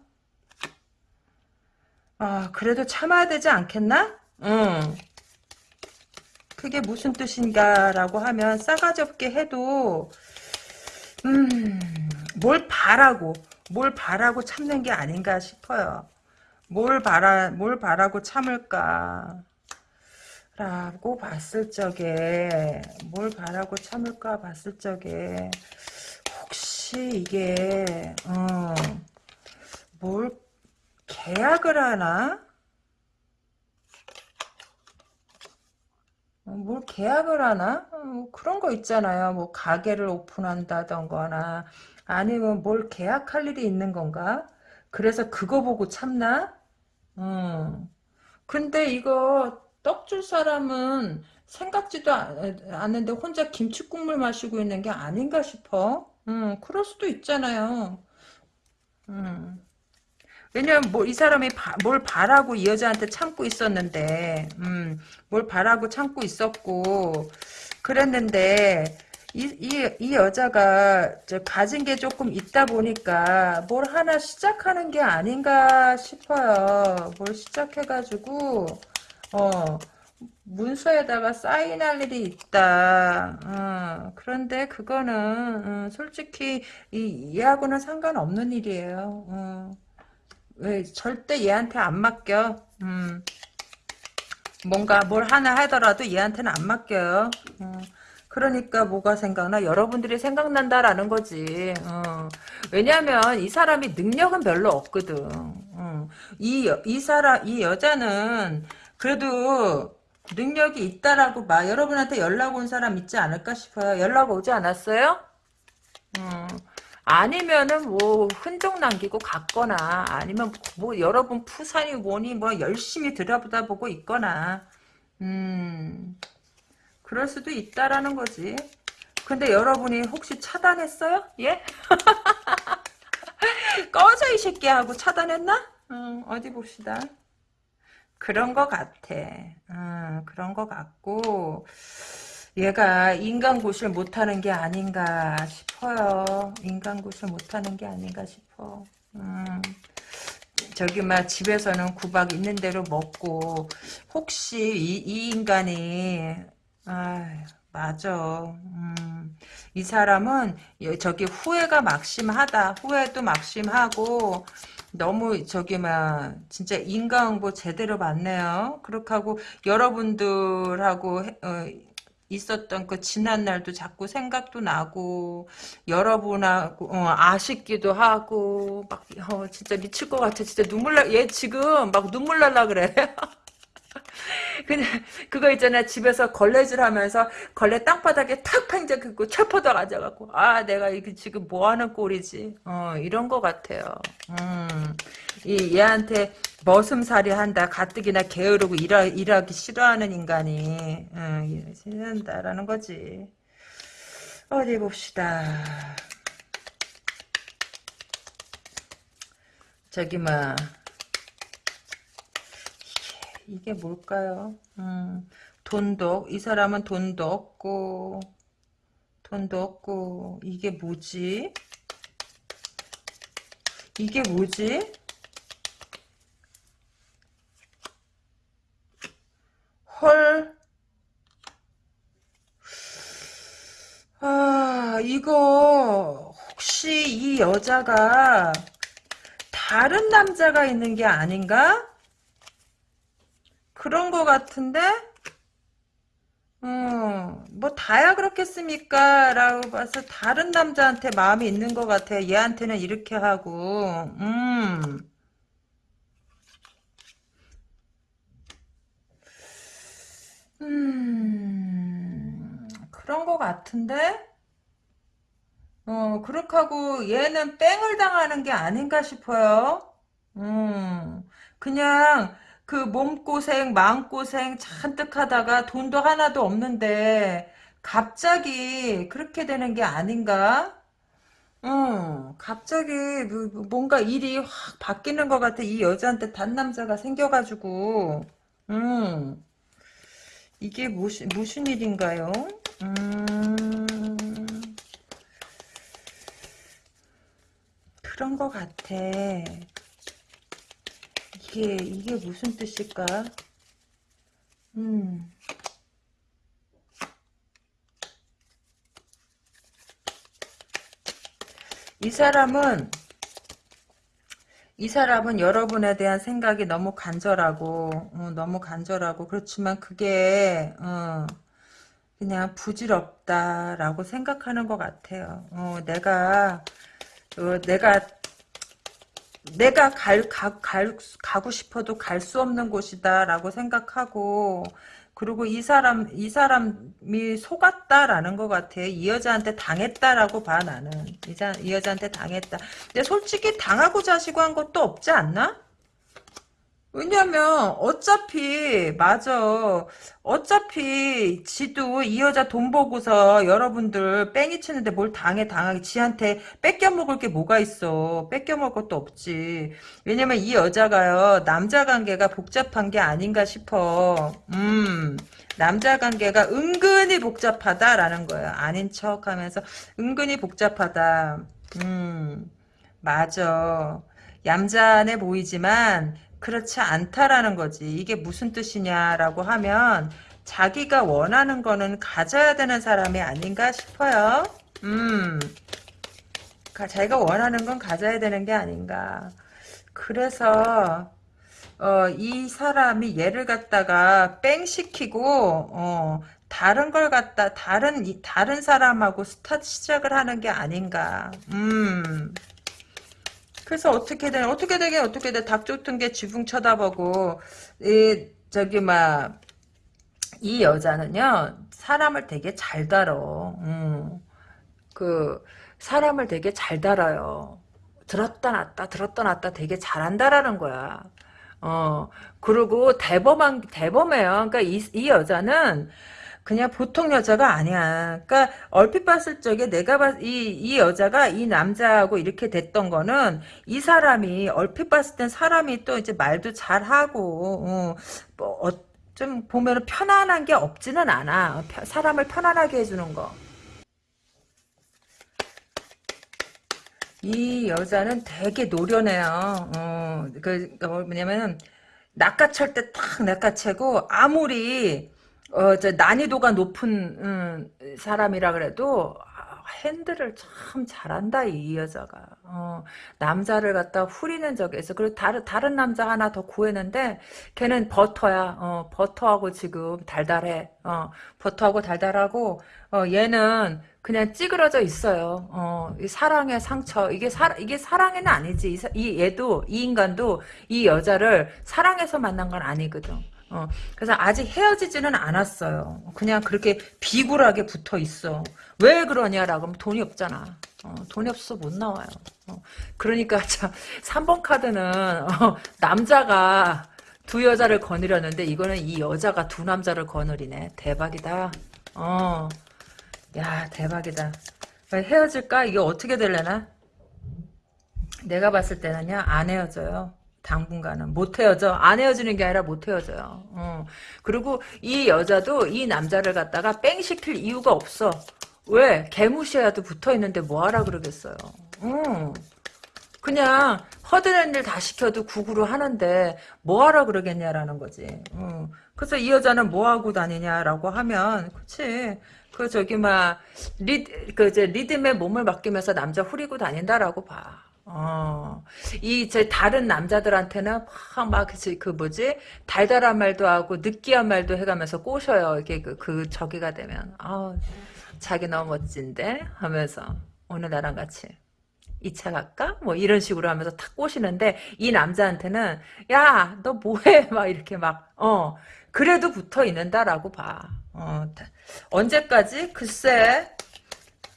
아 그래도 참아야 되지 않겠나? 응. 그게 무슨 뜻인가라고 하면 싸가지 없게 해도 음 뭘 바라고 뭘 바라고 참는 게 아닌가 싶어요. 뭘 바라 뭘 바라고 참을까? 라고 봤을 적에 뭘 바라고 참을까 봤을 적에 혹시 이게 어, 뭘 계약을 하나? 어, 뭘 계약을 하나? 어, 뭐 그런 거 있잖아요. 뭐 가게를 오픈한다던거나 아니면 뭘 계약할 일이 있는 건가? 그래서 그거 보고 참나? 음. 근데 이거 떡 줄 사람은 생각지도 않는데 혼자 김치 국물 마시고 있는 게 아닌가 싶어. 음, 그럴 수도 있잖아요. 음. 왜냐면 뭐 이 사람이 바, 뭘 바라고 이 여자한테 참고 있었는데, 음, 뭘 바라고 참고 있었고, 그랬는데, 이, 이, 이 여자가 가진 게 조금 있다 보니까 뭘 하나 시작하는 게 아닌가 싶어요. 뭘 시작해가지고, 어, 문서에다가 사인할 일이 있다. 어, 그런데 그거는 어, 솔직히 이, 얘하고는 상관없는 일이에요. 어. 왜 절대 얘한테 안 맡겨. 음. 뭔가 뭘 하나 하더라도 얘한테는 안 맡겨요. 어. 그러니까 뭐가 생각나? 여러분들이 생각난다라는 거지. 어. 왜냐하면 이 사람이 능력은 별로 없거든. 어. 이, 이 사람, 이 여자는 그래도 능력이 있다라고 막 여러분한테 연락 온 사람 있지 않을까 싶어요. 연락 오지 않았어요? 음. 아니면은 뭐 흔적 남기고 갔거나 아니면 뭐 여러분 푸산이 뭐니 뭐 열심히 들여다 보고 있거나 음 그럴 수도 있다라는 거지. 근데 여러분이 혹시 차단했어요? 예? *laughs* 꺼져 이 새끼 하고 차단했나? 음, 어디 봅시다. 그런 것 같아. 음, 그런 것 같고 얘가 인간고시를 못하는 게 아닌가 싶어요. 인간고시를 못하는 게 아닌가 싶어. 음, 저기 막 집에서는 구박 있는 대로 먹고 혹시 이, 이 인간이 아 맞아. 음, 이 사람은 저기 후회가 막심하다. 후회도 막심하고 너무 저기 막 진짜 인과응보 제대로 맞네요. 그렇게 하고 여러분들하고 어, 있었던 그 지난 날도 자꾸 생각도 나고 여러분하고 어, 아쉽기도 하고 막 어, 진짜 미칠 것 같아. 진짜 눈물 나. 얘 지금 막 눈물 날라 그래. *laughs* 그냥 그거 있잖아 집에서 걸레질 하면서 걸레 땅바닥에 탁 팽져 긋고 철포도 가져갖고 아 내가 이게 지금 뭐 하는 꼴이지 어 이런 거 같아요 음 이 얘한테 머슴살이 한다 가뜩이나 게으르고 일하, 일하기 싫어하는 인간이 어, 응, 싫어한다라는 거지. 어디 봅시다. 저기 뭐 이게, 이게 뭘까요? 음, 돈도 이 사람은 돈도 없고 돈도 없고 이게 뭐지? 이게 뭐지? 헐. 아, 이거 혹시 이 여자가 다른 남자가 있는 게 아닌가? 그런 거 같은데? 어, 뭐 다야 그렇겠습니까? 라고 봐서 다른 남자한테 마음이 있는 것 같아. 얘한테는 이렇게 하고, 음. 음, 그런 것 같은데? 어, 그렇게 하고 얘는 뺑을 당하는 게 아닌가 싶어요. 음, 그냥 그 몸고생, 마음고생 잔뜩 하다가 돈도 하나도 없는데 갑자기 그렇게 되는 게 아닌가? 어, 갑자기 뭐- 뭐 뭔가 일이 확 바뀌는 것 같아. 이 여자한테 단 남자가 생겨가지고. 음. 이게 무슨, 무슨 일인가요? 음, 그런 것 같아. 이게, 이게 무슨 뜻일까? 음, 이 사람은, 이 사람은 여러분에 대한 생각이 너무 간절하고, 어, 너무 간절하고, 그렇지만 그게, 어, 그냥 부질없다라고 생각하는 것 같아요. 어, 내가, 어, 내가 내가 갈, 가, 갈, 가고 싶어도 갈 수 없는 곳이다라고 생각하고, 그리고 이 사람, 이 사람이 속았다라는 것 같아. 이 여자한테 당했다라고 봐, 나는. 이, 자, 이 여자한테 당했다. 근데 솔직히 당하고자 하시고 한 것도 없지 않나? 왜냐면 어차피 맞아. 어차피 지도 이 여자 돈 보고서 여러분들 뺑이 치는데 뭘 당해 당하게. 지한테 뺏겨 먹을 게 뭐가 있어? 뺏겨 먹을 것도 없지. 왜냐면 이 여자가요 남자 관계가 복잡한 게 아닌가 싶어. 음 남자 관계가 은근히 복잡하다라는 거야. 아닌 척 하면서 은근히 복잡하다. 음 맞아. 얌전해 보이지만 그렇지 않다라는 거지. 이게 무슨 뜻이냐라고 하면 자기가 원하는 거는 가져야 되는 사람이 아닌가 싶어요. 음, 자기가 원하는 건 가져야 되는 게 아닌가. 그래서 어, 이 사람이 얘를 갖다가 뺑 시키고 어, 다른 걸 갖다 다른 다른 사람하고 스타트 시작을 하는 게 아닌가. 음. 그래서 어떻게 되 어떻게 되게 어떻게 돼? 닭 쫓은 게 지붕 쳐다보고 이 저기 막 이 여자는요 사람을 되게 잘 다뤄 음. 그 사람을 되게 잘 다뤄요. 들었다 놨다 들었다 놨다 되게 잘한다라는 거야. 어. 그리고 대범한 대범해요. 그러니까 이, 이 여자는 그냥 보통 여자가 아니야. 그러니까 얼핏 봤을 적에 내가 봤, 이, 이 여자가 이 남자하고 이렇게 됐던 거는 이 사람이 얼핏 봤을 땐 사람이 또 이제 말도 잘하고 어, 뭐, 어, 좀 보면 편안한 게 없지는 않아. 사람을 편안하게 해주는 거. 이 여자는 되게 노련해요. 어, 그, 그 뭐냐면 낚아챌 때 탁 낚아채고 아무리 어, 저 난이도가 높은 음, 사람이라 그래도 아, 핸들을 참 잘한다 이 여자가. 어, 남자를 갖다 후리는 적에서 그리고 다른 다른 남자 하나 더 구했는데 걔는 버터야. 어, 버터하고 지금 달달해. 어, 버터하고 달달하고 어, 얘는 그냥 찌그러져 있어요. 어, 이 사랑의 상처. 이게 사 이게 사랑에는 아니지. 이, 이 얘도 이 인간도 이 여자를 사랑해서 만난 건 아니거든. 어, 그래서 아직 헤어지지는 않았어요. 그냥 그렇게 비굴하게 붙어 있어. 왜 그러냐라고 하면 돈이 없잖아. 어, 돈이 없어서 못 나와요. 어, 그러니까 *laughs* 참 3번 카드는 어, 남자가 두 여자를 거느렸는데 이거는 이 여자가 두 남자를 거느리네. 대박이다. 어. 야 대박이다. 헤어질까? 이게 어떻게 될래나? 내가 봤을 때는요 안 헤어져요. 당분간은 못 헤어져 안 헤어지는 게 아니라 못 헤어져요. 어. 그리고 이 여자도 이 남자를 갖다가 뺑 시킬 이유가 없어. 왜? 개무시해도 붙어있는데 뭐하라 그러겠어요. 어. 그냥 허드렛 일 다 시켜도 구구로 하는데 뭐하라 그러겠냐라는 거지. 어. 그래서 이 여자는 뭐하고 다니냐라고 하면 그치? 그 저기 막 리드 그 이제 리듬에 몸을 맡기면서 남자 후리고 다닌다라고 봐 어, 이, 제, 다른 남자들한테는 막, 막, 그, 그 뭐지? 달달한 말도 하고, 느끼한 말도 해가면서 꼬셔요. 이게 그, 그, 저기가 되면. 아 자기 너무 멋진데? 하면서. 오늘 나랑 같이. 2차 갈까? 뭐 이런 식으로 하면서 탁 꼬시는데, 이 남자한테는, 야, 너 뭐해? *laughs* 막 이렇게 막, 어, 그래도 붙어 있는다라고 봐. 어, 언제까지? 글쎄,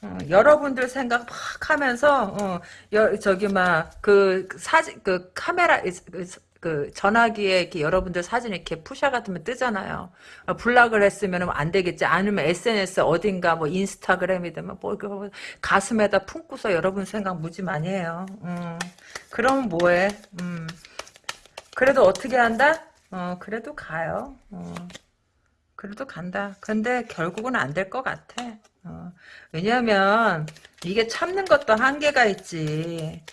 어, 여러분들 생각 막 하면서 어, 여, 저기 막 그 사진 그 카메라 그, 그 전화기에 이렇게 여러분들 사진 이렇게 푸샤 같으면 뜨잖아요. 어, 블락을 했으면 안 되겠지. 아니면 SNS 어딘가 뭐 인스타그램이든 뭐, 뭐 가슴에다 품고서 여러분 생각 무지 많이 해요. 음, 그럼 뭐해? 음, 그래도 어떻게 한다? 어, 그래도 가요. 어. 그래도 간다. 근데 결국은 안 될 것 같아. 어. 왜냐하면 이게 참는 것도 한계가 있지.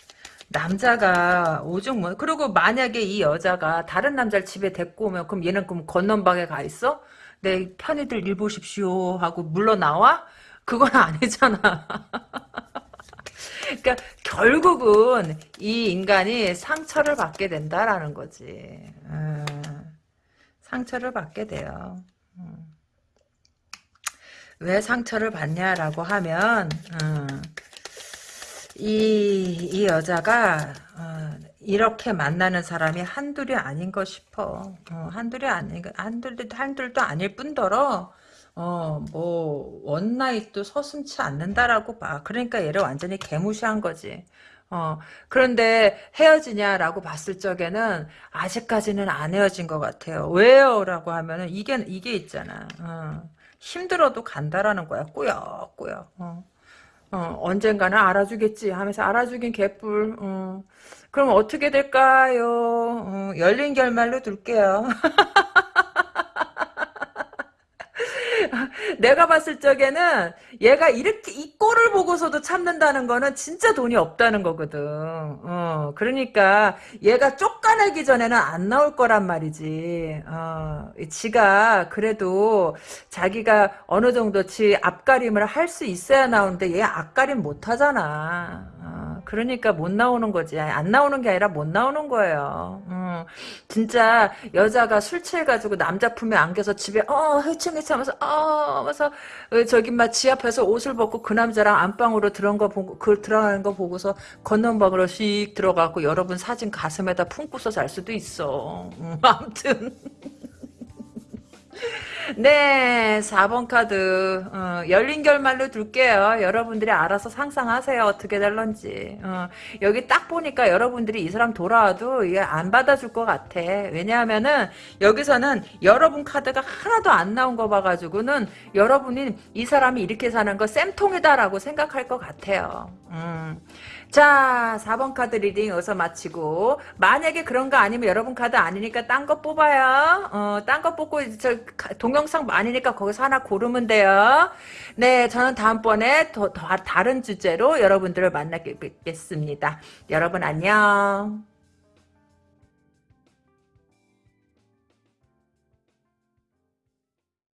남자가 오죽 뭐 그리고 만약에 이 여자가 다른 남자를 집에 데리고 오면 그럼 얘는 그럼 건넌방에 가 있어? 내 편의들 일 보십시오 하고 물러 나와? 그건 *laughs* 아니잖아. 그러니까 결국은 이 인간이 상처를 받게 된다라는 거지. 음, 상처를 받게 돼요. 왜 상처를 받냐라고 하면 어, 이, 이 여자가 어, 이렇게 만나는 사람이 한둘이 아닌 거 싶어. 어, 한둘이 아닌 한둘도 한둘도 아닐 뿐더러 어, 뭐 원나잇도 서슴치 않는다라고 봐. 그러니까 얘를 완전히 개무시한 거지. 어, 그런데 헤어지냐라고 봤을 적에는 아직까지는 안 헤어진 것 같아요. 왜요? 라고 하면은 이게, 이게 있잖아. 어, 힘들어도 간다라는 거야. 꾸역꾸역. 어. 어, 언젠가는 알아주겠지 하면서 알아주긴 개뿔. 어. 그럼 어떻게 될까요? 어, 열린 결말로 둘게요. *laughs* *laughs* 내가 봤을 적에는 얘가 이렇게 이 꼴을 보고서도 참는다는 거는 진짜 돈이 없다는 거거든. 어, 그러니까 얘가 쫓아내기 전에는 안 나올 거란 말이지. 어, 지가 그래도 자기가 어느 정도 지 앞가림을 할 수 있어야 나오는데 얘 앞가림 못 하잖아. 어, 그러니까 못 나오는 거지. 안 나오는 게 아니라 못 나오는 거예요. 어, 진짜 여자가 술 취해가지고 남자 품에 안겨서 집에 어 헤칭헤칭 하면서 어 하면서 어, 저기 막지 앞에서 옷을 벗고 그 남자랑 안방으로 들어간 거 보고 그 들어가는 거 보고서 건넌방으로 씩 들어가고 여러분 사진 가슴에다 품고서 잘 수도 있어. 음, 아무튼 네, 4번 카드 어, 열린 결말로 둘게요. 여러분들이 알아서 상상하세요. 어떻게 될런지. 어, 여기 딱 보니까 여러분들이 이 사람 돌아와도 이게 안 받아줄 것 같아. 왜냐하면은 여기서는 여러분 카드가 하나도 안 나온 거 봐가지고는 여러분이 이 사람이 이렇게 사는 거 쌤통이다라고 생각할 것 같아요. 음. 자 4번 카드 reading 여기서 마치고. 만약에 그런 거 아니면 여러분 카드 아니니까 딴 거 뽑아요. 어, 딴 거 뽑고 저 동영상 아니니까 거기서 하나 고르면 돼요. 네 저는 다음번에 더, 더 다른 주제로 여러분들을 만나겠습니다. 여러분 안녕